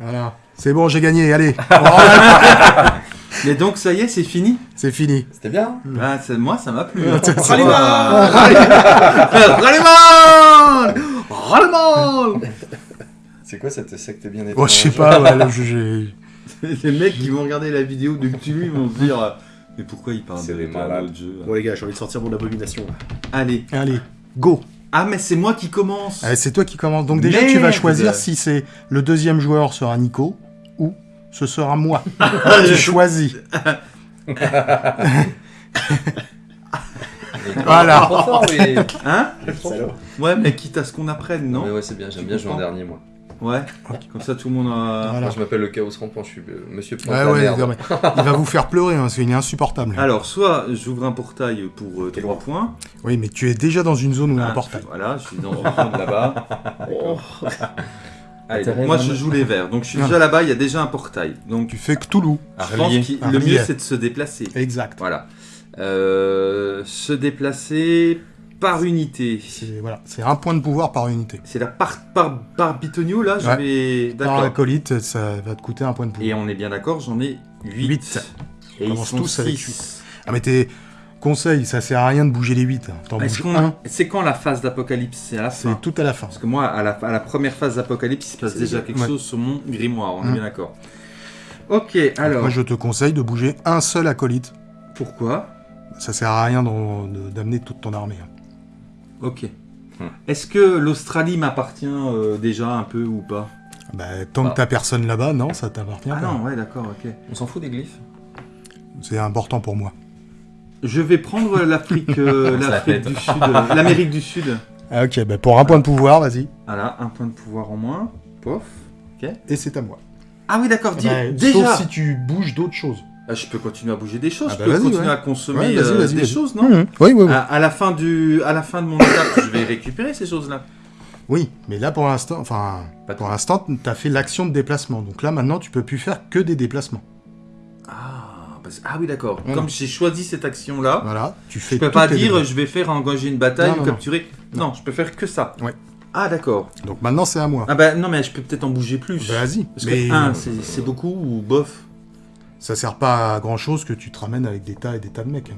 Voilà. C'est bon, j'ai gagné, allez. Mais donc, ça y est, c'est fini c'est fini. C'était bien. Ah, ça- Moi, ça m'a plu. Hein. Rallyman Rallyman Rallyman C'est quoi cette secte bien Bon, je sais pas, ouais, là, je- j'ai- Les mecs qui vont regarder la vidéo de Cthulhu ils vont se dire euh, Mais pourquoi ils parlent C'est de des de malades. jeu Bon les gars, j'ai envie de sortir mon abomination. là. Allez. Allez, go. Ah, mais c'est moi qui commence Allez, c'est toi qui commence. Donc déjà, tu vas choisir si c'est le deuxième joueur sera Nico ou ce sera moi. tu choisis. Voilà. Trop fort, mais... Hein. Ouais, mais quitte à ce qu'on apprenne, non Mais ouais, c'est bien, j'aime bien jouer en dernier, moi. Ouais. Comme ça, tout le monde a... Voilà. Moi, je m'appelle le Chaos Rampant, je suis euh, Monsieur Ouais, ouais, merde. il va vous faire pleurer, hein, parce qu'il est insupportable. Alors, soit j'ouvre un portail pour 3 points. Oui, mais tu es déjà dans une zone où il y a un Ah, portail. Voilà, je suis dans une zone là-bas. Oh. Allez, donc moi, je joue les verts. Donc, je suis déjà là-bas, il y a déjà un portail. Donc, Tu fais que Toulouse. je pense que le mieux, c'est de se déplacer. Exact. Voilà. Euh, se déplacer par unité. C'est voilà, c'est un point de pouvoir par unité. C'est la par, par, par bitonio, là, je Ouais. vais... Par l'acolyte, ça va te coûter un point de pouvoir. Et on est bien d'accord, j'en ai 8. Huit. Et ils commence sont tous avec six. Ah, mais tes conseils, ça sert à rien de bouger les 8. T'en Est-ce bouges qu'on- un, C'est quand la phase d'apocalypse? C'est à la fin. c'est tout à la fin. Parce que moi, à la, à la première phase d'apocalypse, il se passe C'est déjà quelque ouais. chose sur mon grimoire, on est Mm. bien d'accord. Ok, Donc, alors, Moi, je te conseille de bouger un seul acolyte. pourquoi? Ça sert à rien d'amener toute ton armée. hein. Ok. Hmm. Est-ce que l'Australie m'appartient euh, déjà un peu ou pas? Bah, tant Ah. que t'as personne là-bas, non, ça t'appartient Ah pas. non, ouais, d'accord, ok. On s'en fout des glyphes C'est important pour moi. Je vais prendre l'Afrique euh, l'Afrique du Sud, euh, l'Amérique du Sud. Ah, ok, bah, pour un point de pouvoir, vas-y. Voilà, un point de pouvoir en moins. Pof. Et c'est à moi. Ah oui, d'accord, dis- Bah, déjà Sauf si tu bouges d'autres choses. Ah, Je peux continuer à bouger des choses, Ah je bah peux continuer ouais. à consommer Ouais, euh, des choses, non Mhm. Oui, oui, oui. à, à la fin du, à la fin de mon étape, je vais récupérer ces choses-là. Oui, mais là pour l'instant, enfin, Pas pour l'instant, t'as fait l'action de déplacement. Donc là, maintenant, tu peux plus faire que des déplacements. Ah, parce- ah oui, d'accord. Voilà. Comme j'ai choisi cette action-là, Voilà, tu fais. je peux pas dire je vais faire engager une bataille Non, ou non, non. capturer. Non. je peux faire que ça. Ouais. Ah d'accord. Donc maintenant, c'est à moi. Ah bah non, mais je peux peut-être en bouger plus. Bah, Vas-y. Parce Mais que un, euh, c'est c'est beaucoup ou bof? Ça sert pas à grand chose que tu te ramènes avec des tas et des tas de mecs. hein.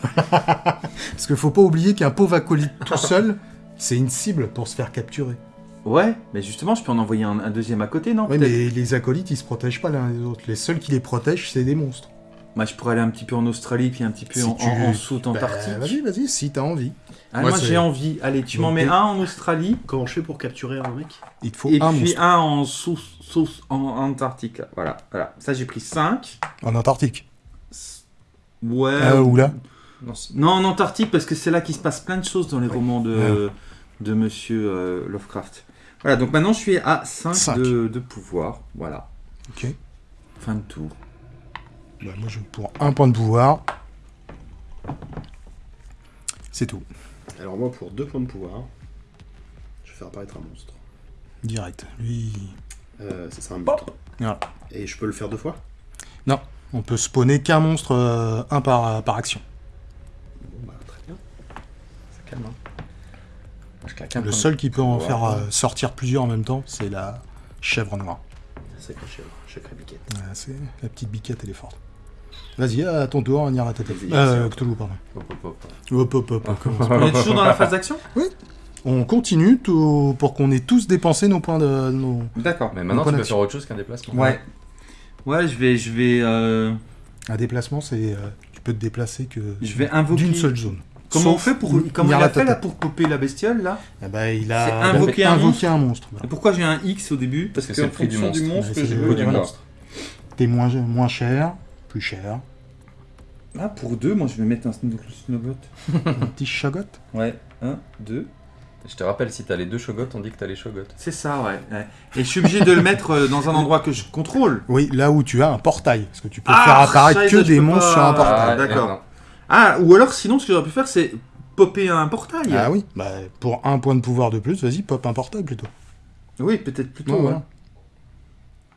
Parce qu'il faut pas oublier qu'un pauvre acolyte tout seul, c'est une cible pour se faire capturer. Ouais, mais justement, je peux en envoyer un, un deuxième à côté, non peut-être mais les acolytes, ils se protègent pas l'un des autres. Les seuls qui les protègent, c'est des monstres. Moi, je pourrais aller un petit peu en Australie, puis un petit peu Si en, tu- en, en Soute Bah, Antarctique. vas-y, vas-y, si t'as envie. Ah, Moi, j'ai envie. Allez, tu m'en mets et- un en Australie, Comment je fais pour capturer un mec? Il te faut et un puis monstre un en, sous, sous- en, Antarctique. Voilà, voilà. Ça, j'ai pris 5. en Antarctique? Ouais. Ah, ou là? Non, en Antarctique, parce que c'est là qu'il se passe plein de choses dans les romans de, de Monsieur euh, Lovecraft. Voilà, donc maintenant je suis à 5, Cinq. De, de pouvoir. Voilà, Ok. fin de tour. Bah, moi, je pour un point de pouvoir. C'est tout. Alors moi, pour deux points de pouvoir, je vais faire apparaître un monstre. Direct. Lui. Euh, ça sera un mutant. Voilà. Et je peux le faire deux fois? On peut spawner qu'un monstre, euh, un par, par action. Bon bah très bien. Ça calme, hein. Moi, je claque un Le point de- seul qui peut en faire euh, sortir plusieurs en même temps, c'est la chèvre noire. Sacré chèvre, sacré biquette. Ouais, c'est la petite biquette, elle est forte. Vas-y, à ton tour, on ira tête. Vas-y, Euh. Cthulhu, pardon. Hop, hop, hop. Hop, hop, hop. On est toujours dans la phase d'action On continue tout- pour qu'on ait tous dépensé nos points de. Nos... D'accord. Mais maintenant, tu peux faire autre chose qu'un déplacement. Ouais. Ouais, je vais, je vais, euh, Un déplacement, c'est. euh, tu peux te déplacer que. je vais invoquer. D'une seule zone. Comment on fait pour, comment il a fait là pour popper la bestiole là Eh ben, il C'est a invoquer un invoqué un monstre. Et pourquoi j'ai un X au début Parce que que c'est en le prix du fonction du monstre. monstre Ouais, que le du monstre. T'es moins, moins cher, plus cher. Ah, pour deux, moi je vais mettre un sno- snowbot. un petit chagot. Ouais, un, deux. Je te rappelle, si t'as les deux shogots, on dit que t'as les shogots. C'est ça, ouais. ouais. Et je suis obligé de le mettre euh, dans un endroit que je contrôle. Oui, là où tu as un portail. Parce que tu peux Ah, faire apparaître que des monstres pas- sur un portail. Ah, d'accord. Ah, ou alors sinon, ce que j'aurais pu faire, c'est popper un portail. Ah oui, bah, pour un point de pouvoir de plus, vas-y, pop un portail plutôt. Oui, peut-être plutôt. Ouais, ouais. voilà.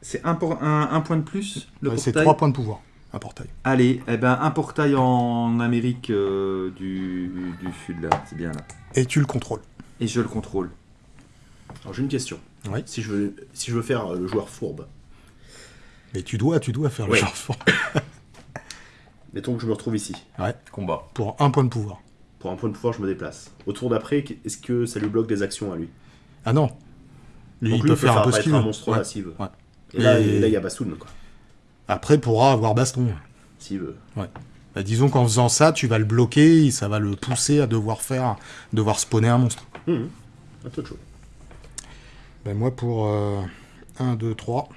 C'est un, por- un, un point de plus, le Ouais, c'est trois points de pouvoir, un portail. Allez, eh ben, un portail en Amérique euh, du, du Sud, là. C'est bien, là. Et tu le contrôles. Et je le contrôle. Alors j'ai une question. Oui. Si, je veux, si je veux faire euh, le joueur fourbe, Mais tu dois, tu dois faire le Ouais. genre fort. mettons que je me retrouve ici. Combat. Pour un point de pouvoir. Pour un point de pouvoir, je me déplace. Au tour d'après, est-ce que ça lui bloque des actions à lui? Ah non. Lui, Donc il lui, peut faire un peu ce apparaître qu'il un veut. monstre Ouais. Ouais. Et là, Et- et là, il y a Bassoun, quoi. Après, pourra avoir baston. S'il veut. Bah, disons qu'en faisant ça, tu vas le bloquer et ça va le pousser à devoir faire, devoir spawner un monstre. Hum, Un peu de chaud. Ben moi, pour 1, 2, 3.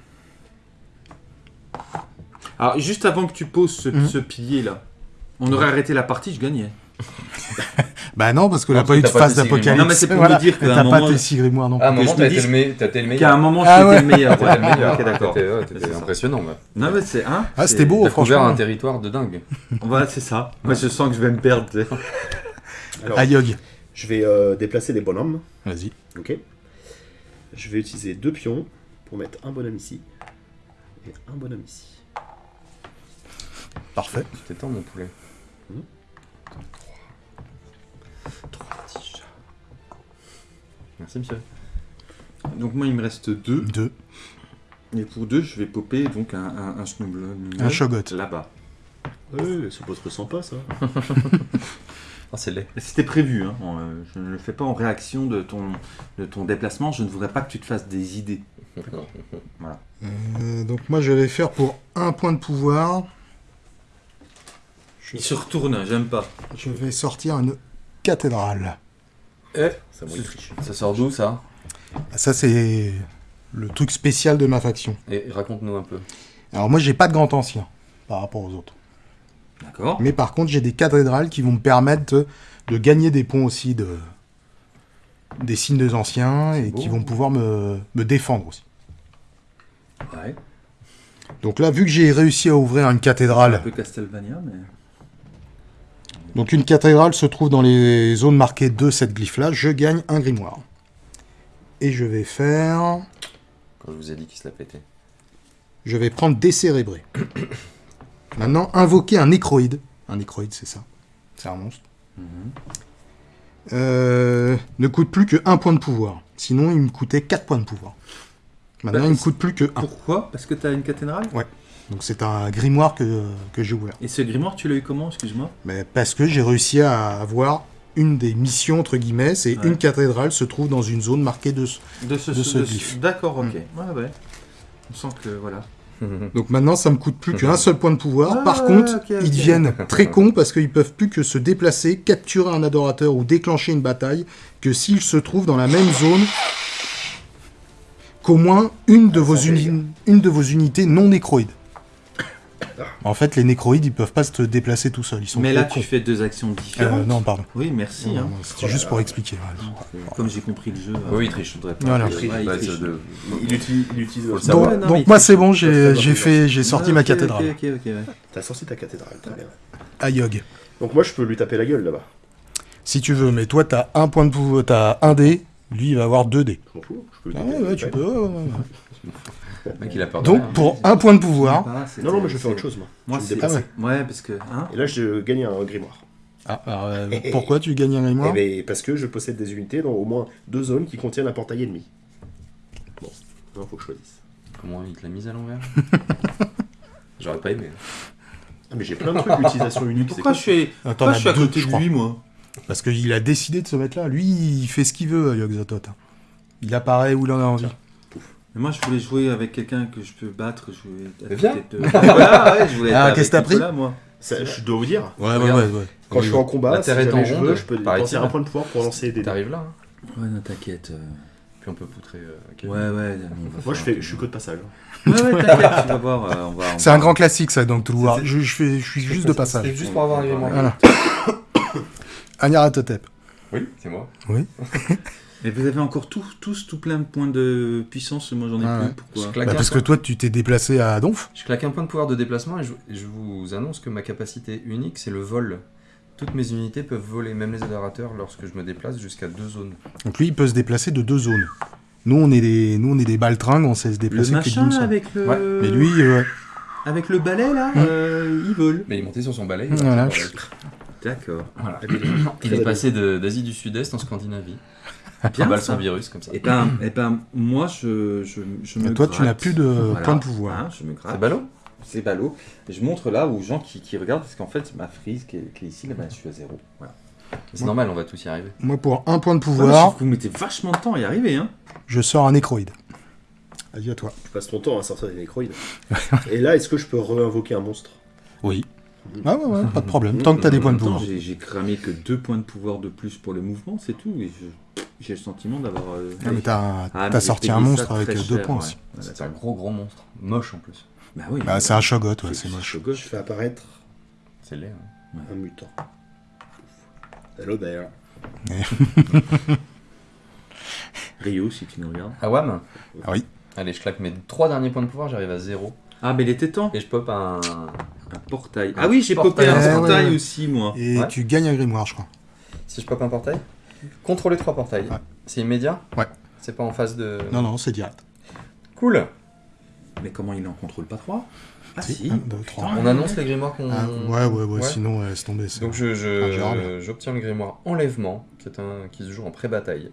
Alors, juste avant que tu poses ce, ce pilier là, on aurait arrêté la partie, je gagnais. Bah non, parce que n'a pas que eu de t'as phase d'apocalypse. Non, mais c'est pour Voilà. me dire un T'as pas moment- tes six grimoires non Ah, à un plus. Que moment, t'as été, le me- t'as été le Qu'à un meilleur. moment, Ah j'étais ouais. le meilleur. T'étais le meilleur. ok, d'accord. T'étais- ça. impressionnant. ouais. Non, mais c'est. Hein, Ah, c'était beau, T'as couvert franchement. un territoire de dingue. Voilà, c'est ça. Moi, je sens que je vais me perdre. Ayog. je vais euh, déplacer des bonhommes. Vas-y. Ok. Je vais utiliser deux pions pour mettre un bonhomme ici et un bonhomme ici. Parfait. Tu t'étends, mon poulet. Mhm. Merci, monsieur. Donc, moi, il me reste deux. 2. Et pour deux, je vais popper donc un, un, un Snubble- Un Shogot. Là-bas. Ouais, c'est pas trop sympa ça. Ah, c'est laid. C'était prévu. Hein. Bon, euh, je ne le fais pas en réaction de ton, de ton déplacement. Je ne voudrais pas que tu te fasses des idées. Euh, donc moi, je vais faire pour un point de pouvoir. Je, Il se retourne, j'aime pas. je vais sortir une cathédrale. Eh, Ça sort d'où, ça? Ça, c'est le truc spécial de ma faction. Et raconte-nous un peu. Alors moi, j'ai pas de grand ancien par rapport aux autres. D'accord. Mais par contre, j'ai des cathédrales qui vont me permettre de, de gagner des points aussi de des signes des anciens et beau. qui vont pouvoir me, me défendre aussi. Ouais. Donc là, vu que j'ai réussi à ouvrir une Un cathédrale, peu Castlevania, mais. Donc une cathédrale se trouve dans les zones marquées de cette glyphe-là, je gagne un grimoire. Et je vais faire... Quand je vous ai dit qu'il se l'a pété. Je vais prendre décérébré. Maintenant, invoquer un nécroïde. Un nécroïde, c'est ça. C'est un monstre. Euh, ne coûte plus que 1 point de pouvoir. Sinon, il me coûtait 4 points de pouvoir. Maintenant, Bah, il me coûte plus que 1. Pourquoi? Parce que tu as une cathédrale? Donc, c'est un grimoire que, que j'ai ouvert. Et ce grimoire, tu l'as eu comment Excuse-moi? Mais parce que j'ai réussi à avoir une des missions, entre guillemets, c'est Ouais. une cathédrale se trouve dans une zone marquée de... De ce, De ce de glyphe. D'accord, ok. Mm. Ouais, ouais. On sent que voilà. Donc maintenant, ça me coûte plus qu'un seul point de pouvoir. Ah, Par contre, ils deviennent très cons parce qu'ils peuvent plus que se déplacer, capturer un adorateur ou déclencher une bataille que s'ils se trouvent dans la même zone qu'au moins une de, Ah, vos une de vos unités non nécroïdes. En fait, les nécroïdes, ils peuvent pas se déplacer tout seuls. Ils sont Mais là, cons. tu fais deux actions Euh, différentes. non, pardon. Oui, merci. Hein. C'était juste pour expliquer. voilà. Comme j'ai compris le jeu. Oui, il euh, triche. je voudrais pas. Voilà. Ouais, Il triche. Il utilise. Donc, donc moi, c'est bon, j'ai fait, j'ai sorti Ah, ma cathédrale. Ok, ok, ok. ouais. T'as sorti ta cathédrale, très bien. Ayog. Donc moi, je peux lui taper la gueule là-bas. Si tu veux, mais toi, t'as un point de pouvoir, t'as un dé, lui, il va avoir deux dés. Je m'en fous. Je peux lui Ah taper ouais, la ouais, gueule. tu peux. ouais, ouais, ouais. Le mec, il a peur de Donc, rien. pour un point de pouvoir. Ah, c'était- Non, non, mais je fais autre chose, moi. Moi, Je me c'est. déplace. Ah Ouais, parce que. Hein Et là, je gagne un grimoire. Ah, alors, euh, pourquoi tu gagnes un grimoire Eh ben, parce que je possède des unités dans au moins deux zones qui contiennent un portail ennemi. Bon, il faut que je choisisse. Comment il te l'a mise à l'envers J'aurais pas aimé. Ah, mais j'ai plein de trucs d'utilisation unique. c'est Pourquoi cool. je suis, Attends, pourquoi je suis à deux, côté je de crois. lui, moi Parce qu'il a décidé de se mettre là. Lui, il fait ce qu'il veut, Yog Zotot. Il apparaît où il en a envie. Mais Moi, je voulais jouer avec quelqu'un que je peux battre. Je voulais être Mais viens. peut-être, voilà, ouais, je voulais Ah, qu'est-ce que t'as pris Nicolas, moi. Ça, je dois vous dire, Ouais, ouais, ouais. ouais. quand je suis en combat, si jamais en je veux, je peux dépenser un point de pouvoir pour lancer des dés. T'arrives là, hein Ouais, non, t'inquiète. euh. puis on peut poutrer. euh. Ouais, ouais. Moi, je, fais, je suis que de passage. Ouais, ouais, t'inquiète, tu vas voir. euh, on va, on C'est un grand classique, ça, donc tout voir. C'est- Je, je, fais, je suis juste de passage. C'était juste pour avoir un. Voilà. Agnaratotep. Oui, c'est moi. Et vous avez encore tous, tous tout plein de points de puissance. Moi, j'en ai Ah plus. ouais. Pourquoi Je claque Bah, un parce que point. toi, tu t'es déplacé à Donf. Je claque un point de pouvoir de déplacement et je, vous annonce que ma capacité unique, c'est le vol. Toutes mes unités peuvent voler, même les adorateurs, lorsque je me déplace jusqu'à deux zones. Donc lui, il peut se déplacer de deux zones. Nous, on est des, nous, on est des baltringues, on sait se Le déplacer que machin avec le. Ouais, Mais lui, euh, Avec le balai, là, Hmm. euh, il vole. Mais il est monté sur son balai. Voilà. D'accord. Voilà. Il est passé d'Asie du Sud-Est en Scandinavie. Bien, balle virus comme ça. Et ben, et ben, moi, je, je, je me Et toi, tu n'as plus de Voilà. points de pouvoir. Hein, je me gratte. C'est ballot? C'est ballot. Et je montre là aux gens qui, qui regardent, parce qu'en fait, ma frise qui est, qui est ici, là, ben, je suis à zéro. Voilà. C'est normal, on va tous y arriver. Moi, pour un point de pouvoir, vous mettez vachement de temps à y arriver, hein. je sors un nécroïde. Vas-y, à toi. Tu passes ton temps à sortir des nécroïdes. Et là, est-ce que je peux réinvoquer un monstre? Oui. Ah ouais, ouais, pas de problème. Tant que t'as des points de pouvoir. J'ai cramé que deux points de pouvoir de plus pour le mouvement, c'est tout. Et j'ai le sentiment d'avoir. euh, Ah, mais t'as Ah, sorti un monstre avec deux points ouais. aussi. C'est un gros gros monstre. Moche en plus. Bah oui. Bah, c'est un shogot, ouais, c'est moche. moche. Je fais apparaître C'est laid. hein. un mutant. Hello there. Rio, si tu nous regardes. Awam Ah oui. Allez, je claque mes trois derniers points de pouvoir, j'arrive à zéro. Ah, mais il était temps. Et je pop un. Un portail. Ah oui, j'ai popé un Ouais, portail ouais, aussi, moi. Et Ouais. tu gagnes un grimoire, je crois. Si je pop un portail Contrôler trois portails. Ouais. C'est immédiat Ouais. C'est pas en phase de. Non, non, c'est direct. Cool Mais comment il en contrôle pas trois? Ah Si, si. un, deux, trois. Putain. On annonce les grimoires qu'on. Ah, ouais, ouais, ouais, Ouais. sinon, euh, laisse tomber. c'est- Donc je, je- j'obtiens le grimoire Enlèvement, qui, est un, qui se joue en pré-bataille.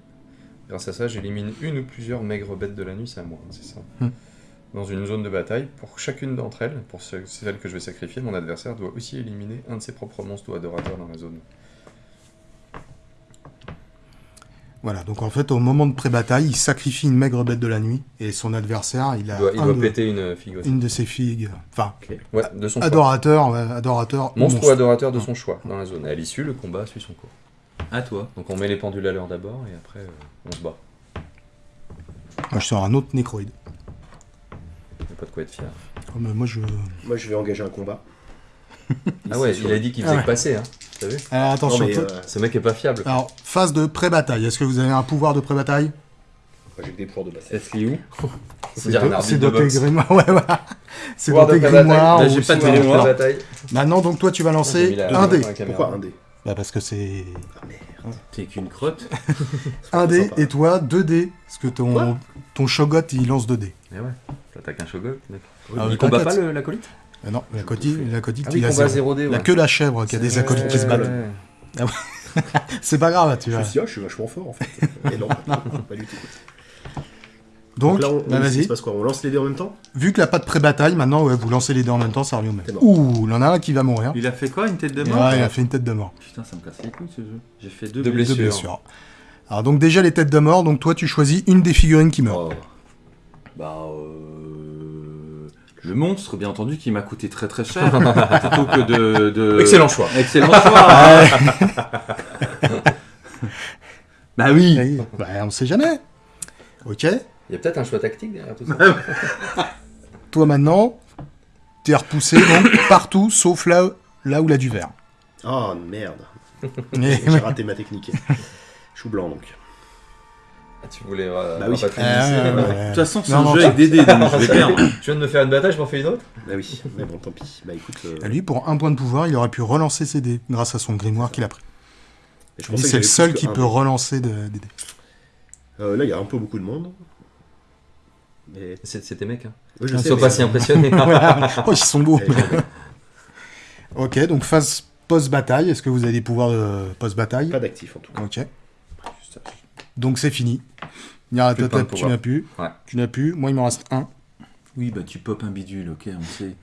Grâce à ça, j'élimine une ou plusieurs maigres bêtes de la nuit, c'est à moi, hein, c'est ça. Hmm. Dans une zone de bataille, pour chacune d'entre elles, pour ce- celle que je vais sacrifier, mon adversaire doit aussi éliminer un de ses propres monstres ou adorateurs dans la zone. Voilà, donc en fait, au moment de pré-bataille, il sacrifie une maigre bête de la nuit, et son adversaire, il Il a doit, il doit de- péter une figue aussi. une de ses figues. Enfin, Ouais, de son choix. adorateur, ouais, adorateur. Monstre ou adorateur de son choix dans la zone. Et à l'issue, le combat suit son cours. À toi. Donc on met les pendules à l'heure d'abord et après euh, on se bat. Moi, je sors un autre nécroïde. Pas de quoi être fier. Oh, mais moi, je. Moi, je vais engager un combat. Ah ouais, il a dit qu'il Ah faisait ouais. que passer, hein. T'as vu Alors Non, attention. mais euh, Ce mec est pas fiable. Alors, phase de pré-bataille. Est-ce que vous avez un pouvoir de pré-bataille moi, j'ai que des pouvoirs de base. Est-ce qu'il est où de- arbitre c'est de dans tes boxe. grimoires. Ouais, voilà. C'est de pré-bataille. grimoires. Là, j'ai pas de grimoire. bataille. Maintenant, donc toi, tu vas lancer la- un dé. Pourquoi un dé? Bah, parce que c'est Ah. T'es qu'une crotte. un dé, sympa. et toi, deux dés. Parce que ton, Quoi ton shogot, il lance deux dés. Mais ouais, t'attaques un shogun, mec. Ah, il combat pas l'acolyte Ah non, la cotille, la cotille, Ah il a combat zéro. 0D, Il a que la chèvre qui a des acolytes qui se battent. Ouais. C'est pas grave, tu vois. ah, je suis vachement fort en fait. Et non, pas du tout. Donc, là, on, bah, il se vas-y. passe quoi On lance les dés en même temps? Vu qu'il n'y a pas de pré-bataille, maintenant, ouais, vous lancez les dés en même temps, ça revient au même. Ouh, il y en a un qui va mourir. Il a fait quoi Une tête de Ouais, mort il a fait une tête de mort. Putain, ça me casse les couilles ce jeu. J'ai fait deux, Deux blessures. Alors, donc, déjà, les têtes de mort, donc toi, tu choisis une des figurines qui meurt. Oh. Bah, euh... Le monstre, bien entendu, qui m'a coûté très très cher. plutôt que de, de- Excellent choix. Excellent choix. bah oui. Oui, bah, on sait jamais. Ok. Il y a peut-être un choix tactique derrière tout ça. Toi, maintenant, t'es repoussé, donc, partout, sauf là, là où il a du vert. Ah merde. J'ai raté ma technique. Chou blanc donc. Ah, tu voulais. euh, Bah oui. Ah, ouais, euh, ouais, De toute façon, c'est un non, jeu avec des dés, donc je vais perdre. Tu viens de me faire une bataille, je m'en fais une autre? Bah oui, mais bon, tant pis. Bah écoute, euh, Lui, pour un point de pouvoir, il aurait pu relancer ses dés grâce à son grimoire qu'il a pris. c'est le seul qui peut relancer de- des dés. Euh, là, il y a un peu beaucoup de monde. Mais C'est tes mecs, hein. Je sont mais- pas si impressionnés. oh, ils sont beaux. Ok, donc phase post-bataille. Est-ce que vous avez des pouvoirs de post-bataille Pas d'actif en tout cas. Ok. Donc c'est fini. Tu n'as plus. Ouais. Tu n'as plus. Moi, il m'en reste un. Oui, bah tu pop un bidule, ok, on sait.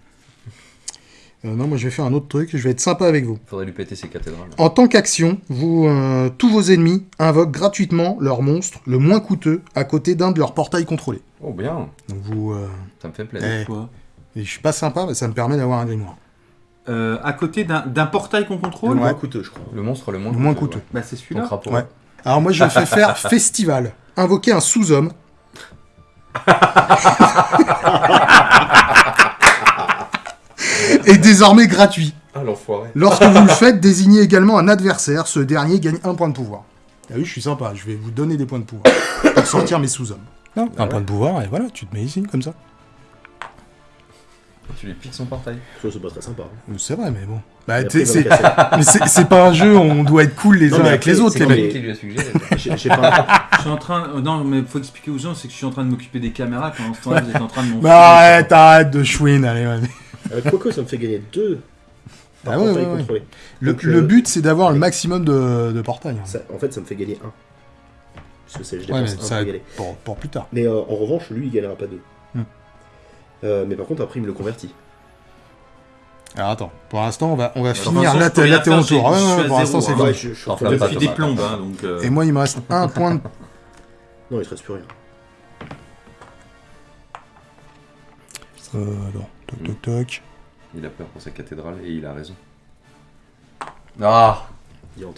Euh, non, moi, je vais faire un autre truc. Je vais être sympa avec vous. Faudrait lui péter ses cathédrales. En tant qu'action, vous, euh, tous vos ennemis invoquent gratuitement leur monstre le moins coûteux à côté d'un de leurs portails contrôlés. Oh bien, Donc vous, euh, ça me fait plaisir. eh, Quoi et je suis pas sympa, mais ça me permet d'avoir un grimoire. Euh, À côté d'un d'un portail qu'on Le contrôle moins coûteux, je crois. Le monstre le moins Le moins coûteux. ouais. Bah c'est Ton celui-là. crapaud. Ouais. Alors moi, je fais faire festival. Invoquer un sous-homme. Et désormais gratuit. Ah l'enfoiré. Lorsque vous le faites, désignez également un adversaire. Ce dernier gagne un point de pouvoir. Ah oui, je suis sympa. Je vais vous donner des points de pouvoir pour sortir mes sous-hommes. un point de pouvoir, et voilà, tu te mets ici, comme ça. Tu lui piques son portail. Ça, c'est pas très sympa. hein. C'est vrai, mais bon. Bah, c'est pas un jeu où on doit être cool les Non, uns avec les autres, les mecs. les-. Je suis en train. euh, Non, mais faut expliquer aux gens, c'est que je suis en train de m'occuper des caméras quand ce temps-là vous êtes en train de m'en. Bah arrête, arrête de chouine, allez, ouais. Avec Quoique, ça me fait gagner deux. Par Ah ouais, portail ouais, ouais. contrôlé. Le, Donc, le euh, but, c'est d'avoir le maximum de, de portails. hein. Ça- en fait, ça me fait gagner un. Parce que c'est, je Ouais, dépense mais un ça pour y aller. pour, pour plus tard. Mais euh, en revanche, lui, il gagnera pas deux. Hmm. Euh, mais par contre, après, il me le convertit. Alors attends, pour l'instant, on va, on va Enfin, finir je la, peux rien la Théon faire, tour. j'ai- Ouais, je ouais, suis à pour l'instant, c'est zéro, fini. hein. je, suis en des plombes, hein, donc. euh, Et moi, il me reste un point de... Non, il te reste plus rien. Euh, alors, toc toc toc. Il a peur pour sa cathédrale et il a raison. Ah.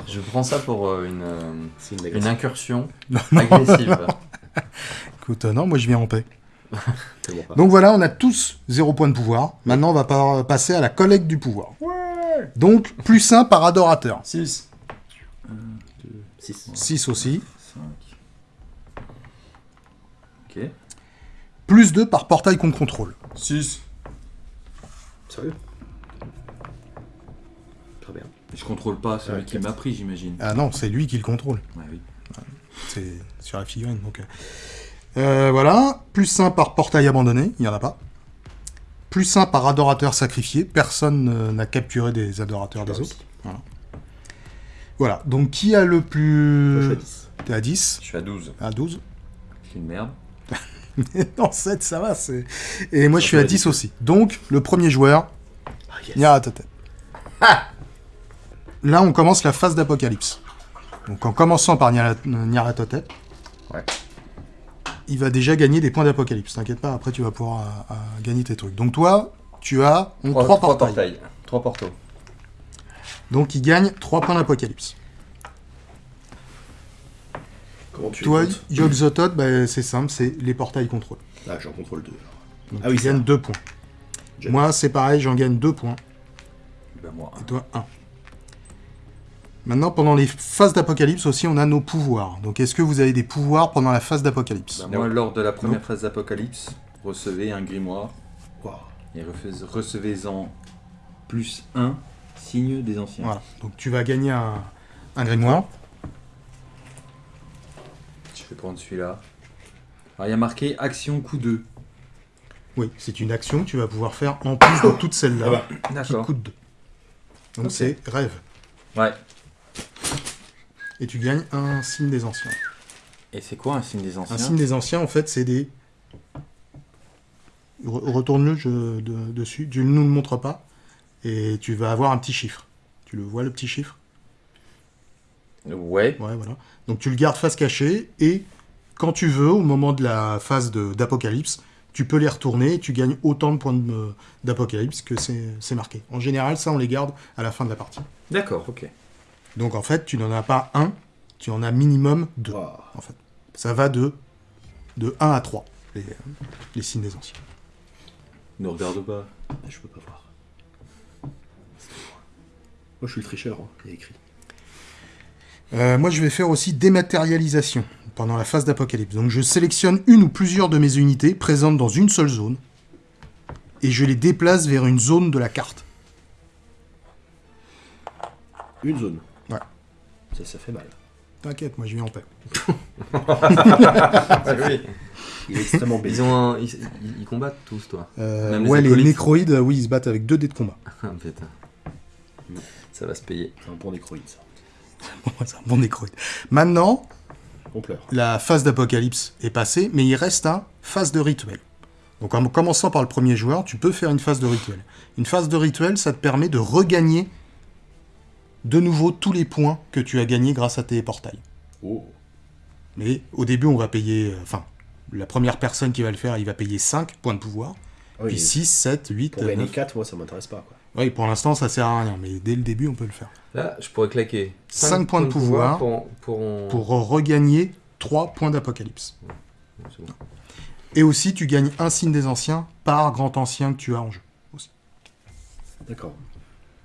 Je prends ça pour euh, une, euh, une incursion agressive. Écoute, euh, non, moi je viens en paix. Donc voilà, on a tous zéro point de pouvoir. Maintenant, on va par- passer à la collecte du pouvoir. Donc, plus 1 par adorateur. 6. 6. 6 aussi. 5. Ok. Plus 2 par portail qu'on contrôle. 6. Sérieux Très bien. Je contrôle pas celui qui m'a pris, j'imagine. Ah non, c'est lui qui le contrôle. Ouais, oui. C'est sur la figurine. Donc, euh. Euh, voilà. Plus 1 par portail abandonné. Il n'y en a pas. Plus 1 par adorateur sacrifié. Personne n'a capturé des adorateurs des autres. réussi. Voilà. Donc, qui a le Moi, je plus... suis à 10. T'es à 10 Je suis à 12. À 12 C'est une merde. Non, 7, ça va. c'est Et moi, Ça je suis à peut 10 être aussi. Donc, le premier joueur, Ah, yes. Là, on commence la phase d'apocalypse. Donc, en commençant par Ouais. il va déjà gagner des points d'apocalypse. T'inquiète pas, après, tu vas pouvoir euh, euh, gagner tes trucs. Donc, toi, tu as 3, portails. 3 portos. Donc, il gagne 3 points d'apocalypse. Comment tu Toi, Yogg-Sothoth, bah, c'est simple, c'est les portails contrôle. Ah, j'en contrôle deux. Donc, Ah oui, tu c'est gagnes vrai. 2 points. Moi, c'est pareil, j'en gagne 2 points. Ben moi. Et toi, 1. Maintenant, pendant les phases d'apocalypse aussi, on a nos pouvoirs. Donc, est-ce que vous avez des pouvoirs pendant la phase d'apocalypse Ben moi, lors de la première Non. phase d'Apocalypse, recevez un grimoire et recevez-en plus un signe des anciens. Voilà. Donc, tu vas gagner un, un grimoire. Je vais prendre celui-là. Alors, il y a marqué action coup 2. Oui, c'est une action que tu vas pouvoir faire en plus de toutes celles-là Ah bah, qui coûtent 2. Donc, c'est rêve. Ouais. Et tu gagnes un signe des anciens. Et c'est quoi un signe des anciens? Un signe des anciens, en fait, c'est des. Re- Retourne-le je- de- dessus. Tu ne nous le montres pas. Et tu vas avoir un petit chiffre. Tu le vois, le petit chiffre? Ouais. Ouais, voilà. Donc tu le gardes face cachée et quand tu veux, au moment de la phase d'apocalypse, tu peux les retourner et tu gagnes autant de points euh, d'apocalypse que c'est marqué. En général, ça, on les garde à la fin de la partie. D'accord, ok. Donc en fait, tu n'en as pas un, tu en as minimum deux. En fait. Ça va de, de 1 à 3, les, les signes des anciens. Ne regarde pas. Je peux pas voir. Moi, je suis le tricheur, hein. il y a écrit. Euh, moi, je vais faire aussi dématérialisation pendant la phase d'apocalypse. Donc, je sélectionne une ou plusieurs de mes unités présentes dans une seule zone et je les déplace vers une zone de la carte. Une zone. Ouais. Ça, ça fait mal. T'inquiète, moi je viens en paix. Ah oui. Il est extrêmement Ils, ont un- ils, ils- ils combattent tous, toi. Euh, Même les ouais, les acolytes. nécroïdes, euh, oui, ils se battent avec deux dés de combat. Ah, putain. Ça va se payer. C'est un bon nécroïde, ça. C'est un bon nécroïde. Maintenant, On pleure. la phase d'apocalypse est passée, mais il reste un phase de rituel. Donc en commençant par le premier joueur, tu peux faire une phase de rituel. Une phase de rituel, ça te permet de regagner de nouveau tous les points que tu as gagnés grâce à tes portails. Oh. Mais au début, on va payer... euh, Enfin, la première personne qui va le faire, il va payer 5 points de pouvoir. Oui, puis 6, 7, 8, pour gagner 9. 4, moi, ça m'intéresse pas, quoi. Oui, pour l'instant, ça sert à rien, mais dès le début, on peut le faire. Là, je pourrais claquer Cinq points de pouvoir pour, pour, Pour regagner 3 points d'apocalypse. Bon. Et aussi, tu gagnes un signe des anciens par grand ancien que tu as en jeu. D'accord.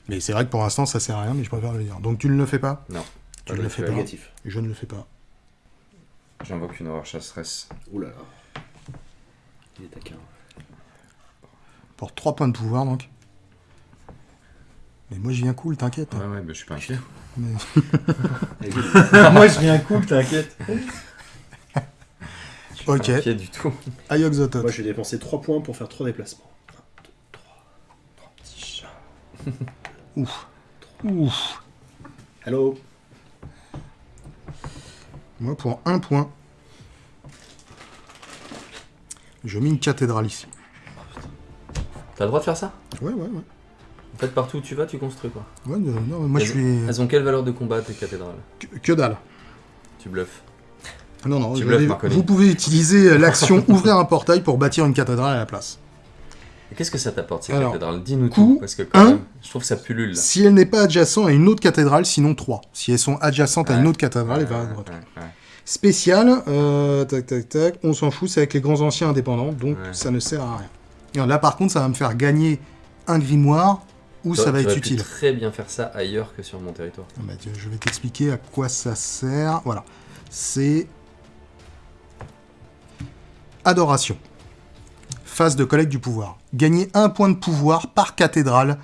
Mais c'est vrai que pour l'instant, ça sert à rien, mais je préfère le dire. Donc tu ne le fais pas? Non. Tu ne le fais pas. Négatif. Et je ne le fais pas. J'invoque une horreur chasseresse. Ouh là là. Il est taquin. Pour 3 points de pouvoir, donc. Mais moi, je viens cool, t'inquiète. Ouais, ouais, bah, je suis pas inquiet. Mais- moi, je viens cool, t'inquiète. Je suis Ok. pas inquiet du tout. Ayok Zotot. Moi, je vais dépenser 3 points pour faire 3 déplacements. Ouf. Ouf. Hello Moi, pour un point, je mets une cathédrale ici. T'as le droit de faire ça? Ouais, ouais, ouais. En fait, partout où tu vas, tu construis quoi. Ouais, non, non, moi, je elles, suis... elles ont quelle valeur de combat tes cathédrales? Que, que dalle. Tu bluffes. Non, non, Tu je bluffes, vous pouvez utiliser euh, l'action ouvrir un portail pour bâtir une cathédrale à la place. Qu'est-ce que ça t'apporte ces Alors, cathédrales? Dis-nous tout, parce que quand un. même, je trouve que ça pullule. là. Si elle n'est pas adjacente à une autre cathédrale, sinon 3. Si elles sont adjacentes à une Ouais. autre cathédrale, elle va à Ouais, droite. ouais, ouais. Spécial, euh, tac tac tac, on s'en fout, c'est avec les grands anciens indépendants, donc Ouais. ça ne sert à rien. Alors là par contre, ça va me faire gagner un grimoire où Toi, ça va être utile. très bien faire ça ailleurs que sur mon territoire. Ah bah, tiens, je vais t'expliquer à quoi ça sert. Voilà. C'est. Adoration. Phase de collecte du pouvoir. Gagner un point de pouvoir par cathédrale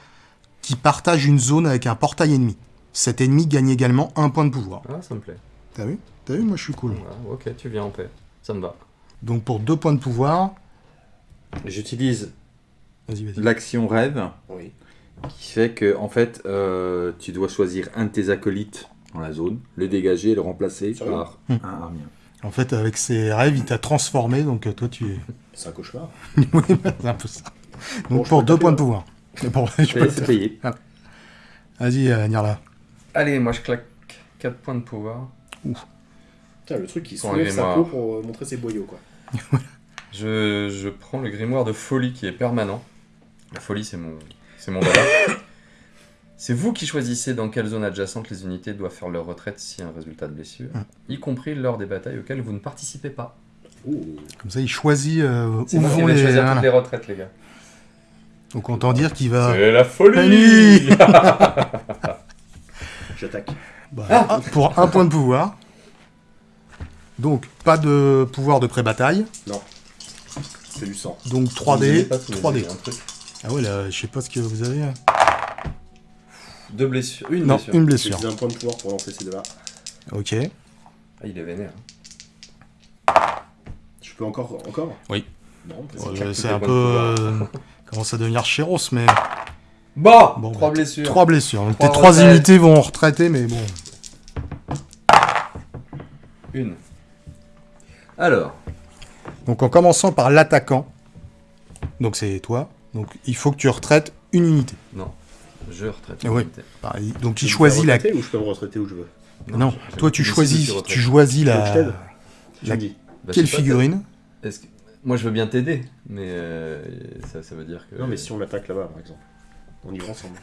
qui partage une zone avec un portail ennemi. Cet ennemi gagne également un point de pouvoir. Ah, ça me plaît. T'as vu? T'as vu? Moi je suis cool. Voilà, ok, tu viens en paix. Ça me va. Donc pour deux points de pouvoir. J'utilise Vas-y, vas-y. l'action rêve Oui. Qui fait que en fait euh, tu dois choisir un de tes acolytes dans la zone, le dégager et le remplacer Sérieux par Hmm. un armien. En fait, avec ses rêves, il t'a transformé, donc euh, toi tu es. C'est un cauchemar. oui, bah, c'est un peu ça. Bon, Donc pour deux points de là. pouvoir. Bon, je peux- c'est payé. Vas-y, euh, Nirla. Allez, moi je claque 4 points de pouvoir. Putain, le truc un soulève sa peau pour euh, montrer ses boyaux, quoi. Je, je prends le grimoire de folie qui est permanent. La folie, c'est mon, c'est mon dada. C'est vous qui choisissez dans quelle zone adjacente les unités doivent faire leur retraite si un résultat de blessure, Hum. y compris lors des batailles auxquelles vous ne participez pas. Ouh. Comme ça, il choisit euh, où moi vont les. choisir voilà. toutes les retraites, les gars. Donc autant dire qu'il va. C'est la folie J'attaque. Bah, Ah. pour un point de pouvoir. Donc, pas de pouvoir de pré-bataille. C'est du sang. Donc Vous avez 3D. pas tous les 3D. dés, un truc. Ah ouais, là, je sais pas ce que vous avez. hein. Deux blessures. Une Non, blessure. une blessure. un point de pouvoir pour lancer ces deux-là. Ok. Ah, il est vénère. Je peux encore Encore? Oui. Non, C'est Ouais, un peu. euh, commence à devenir chéros, mais. Bon, Trois bah, blessures. Trois blessures. Donc tes trois unités vont en retraiter, mais bon. Une. Alors, Donc en commençant par l'attaquant. Donc c'est toi. Donc il faut que tu retraites une unité. je retraite. Une oui. unité. Pareil. Donc me choisit faire la. ou je peux me retraiter où je veux Non, je- toi tu choisis, tu choisis Tu que je la. Tu La- me dis. Bah, Quelle pas, figurine que- Moi, je veux bien t'aider, mais euh, ça, ça veut dire que. Non, mais si on attaque là-bas, par exemple. On y va ensemble.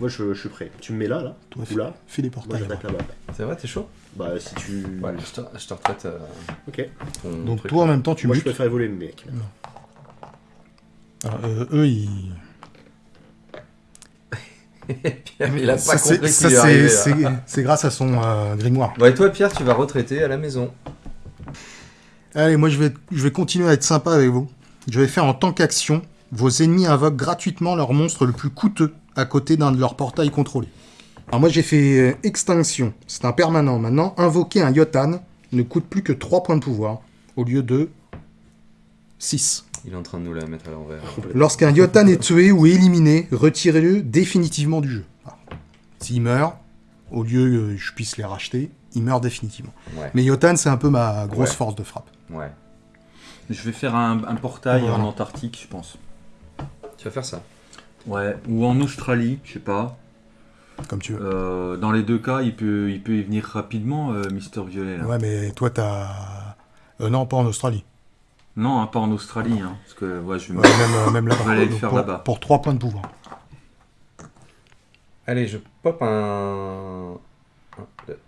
Moi, je, je suis prêt. Tu me mets là, là Toi, Ou là fais des Moi, portails. j'attaque là-bas. là-bas. C'est vrai, t'es chaud? Bah, si tu... Ouais, je te, je te retraite euh, Ok. ton Donc truc, toi en même temps tu Moi, je préfère évoluer mes mecs. Alors, euh, eux ils. Pierre, il a pas ça, c'est- compris c'est- grâce à son euh, grimoire. Bon, et toi, Pierre, tu vas retraiter à la maison. Allez, moi je vais, je vais continuer à être sympa avec vous. Je vais faire en tant qu'action, vos ennemis invoquent gratuitement leur monstre le plus coûteux à côté d'un de leurs portails contrôlés. Alors moi j'ai fait euh, extinction, c'est un permanent. Maintenant, invoquer un Yotan ne coûte plus que 3 points de pouvoir, au lieu de 6. Il est en train de nous la mettre à l'envers. Lorsqu'un Yotan est tué ou éliminé, retirez-le définitivement du jeu. Alors, S'il meurt, au lieu que je puisse les racheter, il meurt définitivement. Ouais, Mais Yotan, c'est un peu ma grosse Ouais. force de frappe. ouais. Je vais faire un, un portail Voilà. en Antarctique, je pense. Tu vas faire ça. Ouais. Ou en Australie, je sais pas. Comme tu veux. Euh, dans les deux cas, il peut, il peut y venir rapidement, euh, Mister Violet. là. Ouais, mais toi, t'as. Euh, non, pas en Australie. Non, hein, pas en Australie, hein, parce que ouais, je vais me- Ouais, même, euh, même là-bas. On va aller le faire pour, là-bas. Pour 3 points de pouvoir. Allez, je pop un. Un, deux.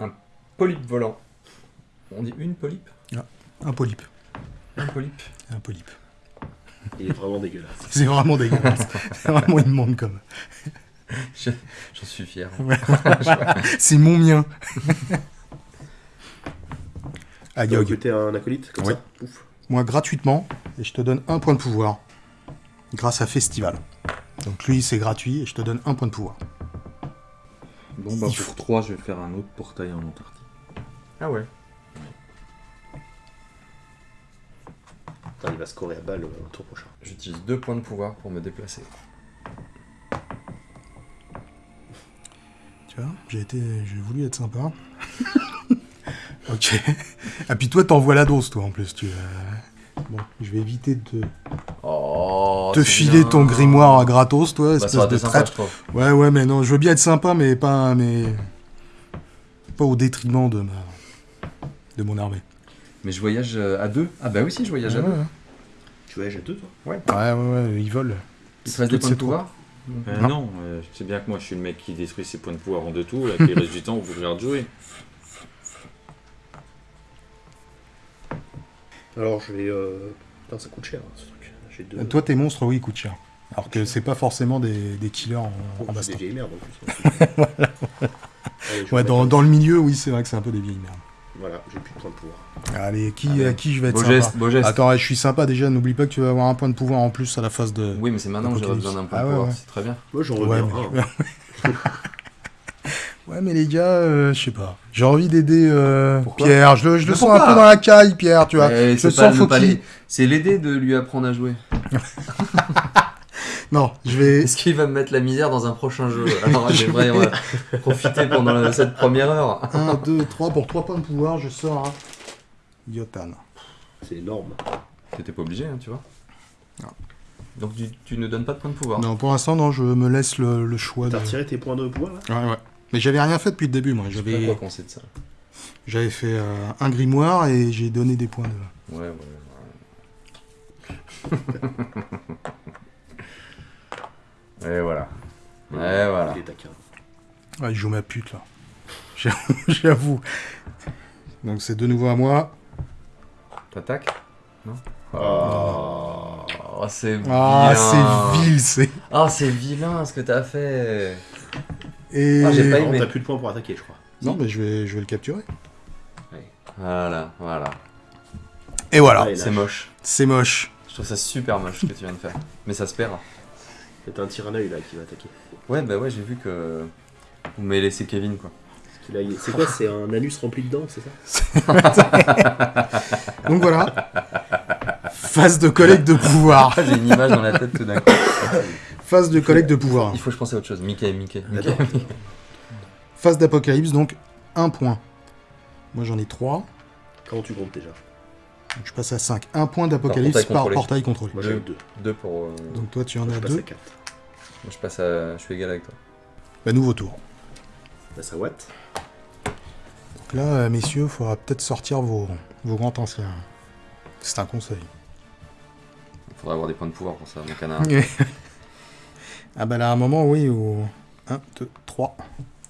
un polype volant. On dit une polype? Un polype. Un polype? Un polype. Il est vraiment dégueulasse. C'est vraiment dégueulasse. C'est vraiment immonde comme. J'en suis fier. C'est mon mien. Tu as Yog. recruté un acolyte comme Oui. ça? Ouf. Moi, gratuitement, et je te donne un point de pouvoir. Grâce à Festival. Donc lui, c'est gratuit, et je te donne un point de pouvoir. Bon, bah, Il pour faut- 3, je vais faire un autre portail en Antarctique. Ah ouais Putain, il va scorer à balle au tour prochain. J'utilise deux points de pouvoir pour me déplacer. Tu vois, j'ai été, j'ai voulu être sympa. Ok. Ah puis toi, t'envoies la dose, toi, en plus. Tu, euh, Bon, je vais éviter de Oh, te c'est filer bien. ton grimoire à gratos, toi, Bah, espèce ça de traître. Ouais, ouais, mais non, je veux bien être sympa, mais pas, mais pas au détriment de ma, de mon armée. Mais je voyage euh, à deux. Ah bah oui, si, je voyage à Ouais, deux. ouais, Tu voyages à deux, toi? Ouais, ouais, ouais, ils volent. Il te reste des points de pouvoir? Euh, Non. non, euh, je sais bien que moi je suis le mec qui détruit ses points de pouvoir en deux tours, et que le reste du temps vous de jouer. Alors, je vais. Euh... Putain, ça coûte cher, hein, ce truc. J'ai deux. Toi, tes monstres, oui, ils coûtent cher. Alors que c'est pas forcément des, des killers en, Oh, en baston. des vieilles merdes en plus. Allez, je vais Ouais, dans, dans le milieu, oui, c'est vrai que c'est un peu des vieilles merdes. Voilà, j'ai plus de points de pouvoir. Allez, qui, Allez. à qui je vais être Beau sympa geste, beau geste. Attends, je suis sympa déjà, n'oublie pas que tu vas avoir un point de pouvoir en plus à la phase de... Oui, mais c'est maintenant que Apocalypse. besoin d'un point Ah de pouvoir, ouais. c'est très bien. Moi, j'en Ouais, reviens. mais-. Ouais, mais les gars, euh, je sais pas. J'ai envie d'aider euh, Pierre. Je le, je le Mais sens un peu dans la caille, Pierre, tu vois. Je sens faut qu'il- C'est l'aider de lui apprendre à jouer. Non, je vais... Est-ce qu'il va me mettre la misère dans un prochain jeu? Alors j'aimerais euh, profiter pendant la- cette première heure. 1, 2, 3, pour 3 points de pouvoir, je sors un Yotan. C'est énorme. T'étais pas obligé, hein, tu vois. Non. Donc tu, tu ne donnes pas de points de pouvoir. Non, pour l'instant, non, je me laisse le, le choix de... T'as retiré tes points de pouvoir là? Ouais, ouais. Mais j'avais rien fait depuis le début, moi. J'avais quoi penser de ça. j'avais fait euh, un grimoire et j'ai donné des points de... Ouais, ouais, ouais. Et voilà. Et voilà. Il est taquin. Ouais, je joue ma pute, là. J'avoue-. Donc c'est de nouveau à moi. T'attaques? Non? Oh. Oh, c'est Ah, c'est vil, c'est... Ah, c'est vilain ce que t'as fait. Et... Ah, j'ai pas Non, aimé. t'as plus de points pour attaquer, je crois. Non, mais je vais, je vais le capturer. Voilà, voilà. Et voilà. Ouais, C'est moche. C'est moche. Je trouve ça super moche ce que tu viens de faire. Mais ça se paiera. C'est un tyranneuil là qui va attaquer. Ouais, bah ouais, j'ai vu que vous m'avez laissé Kevin quoi. C'est quoi C'est un anus rempli de dents, c'est ça Donc voilà. Phase de collecte de pouvoir. Ah, j'ai une image dans la tête tout d'un coup. Phase de collecte de pouvoir. Il faut que je pense à autre chose. Mickey, Mickey. Mickey. Phase d'apocalypse, donc un point. Moi j'en ai 3. Comment tu comptes déjà Donc je passe à 5. Un point d'apocalypse portail par contrôlé. portail contrôlé. Moi j'en ai deux. Deux pour. euh, Donc toi tu en Moi, as je passe 2. à 4. moi, je passe à. Je suis égal avec toi. Bah nouveau tour. Passe à Watt. Donc là, euh, messieurs, il faudra peut-être sortir vos, vos grands anciens. C'est un conseil. Il faudrait avoir des points de pouvoir pour ça, mon canard. ah bah là, à un moment, oui, au 1, 2, 3.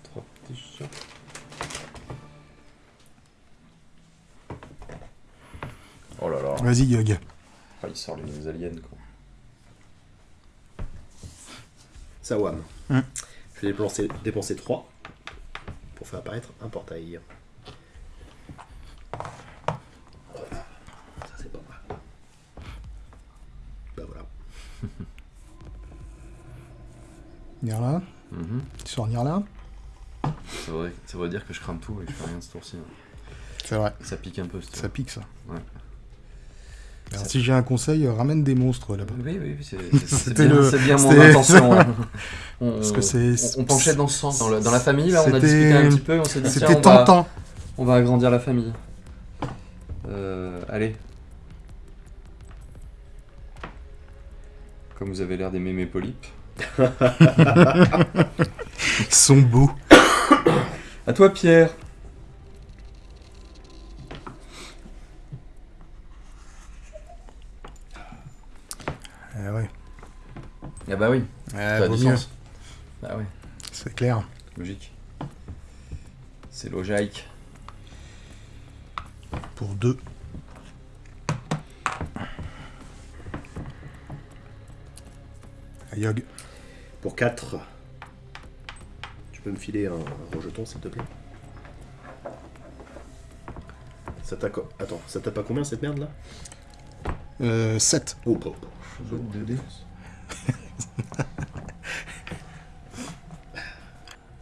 Trois petits chiens. Oh là là. Vas-y, Yug. Ah, il sort les aliens quoi. Sawam. Hum. Je vais dépenser, dépenser 3 pour faire apparaître un portail. Nirla. Mhm. Tu sors Nirla. Ça, voudrait, ça voudrait dire que je crame tout et que je fais rien ce tour-ci. hein. C'est vrai. Ça pique un peu ce Ça pique, ça. Ouais. Alors, Ça- si j'ai un conseil, euh, ramène des monstres là-bas. Oui, oui, oui, C'était bien, le- c'est bien mon intention. hein. On, Parce que on, on penchait dans ce sens. Dans, le- dans la famille, là, on a discuté un petit peu, on s'est dit, tiens, C'était on va, tentant. on va agrandir la famille. Euh, allez. Comme vous avez l'air d'aimer mes polypes. Ils sont beaux. À toi, Pierre. Ah ouais. Ah bah oui, Ah, ça a vaut du mieux. sens. Bah oui, C'est clair. logique. C'est logique. Pour deux. Ah, Yog. Pour 4. Tu peux me filer un, un rejeton s'il te plaît? Ça t'a Attends, ça t'a pas combien cette merde là? Euh, 7. Oh, oh, oh.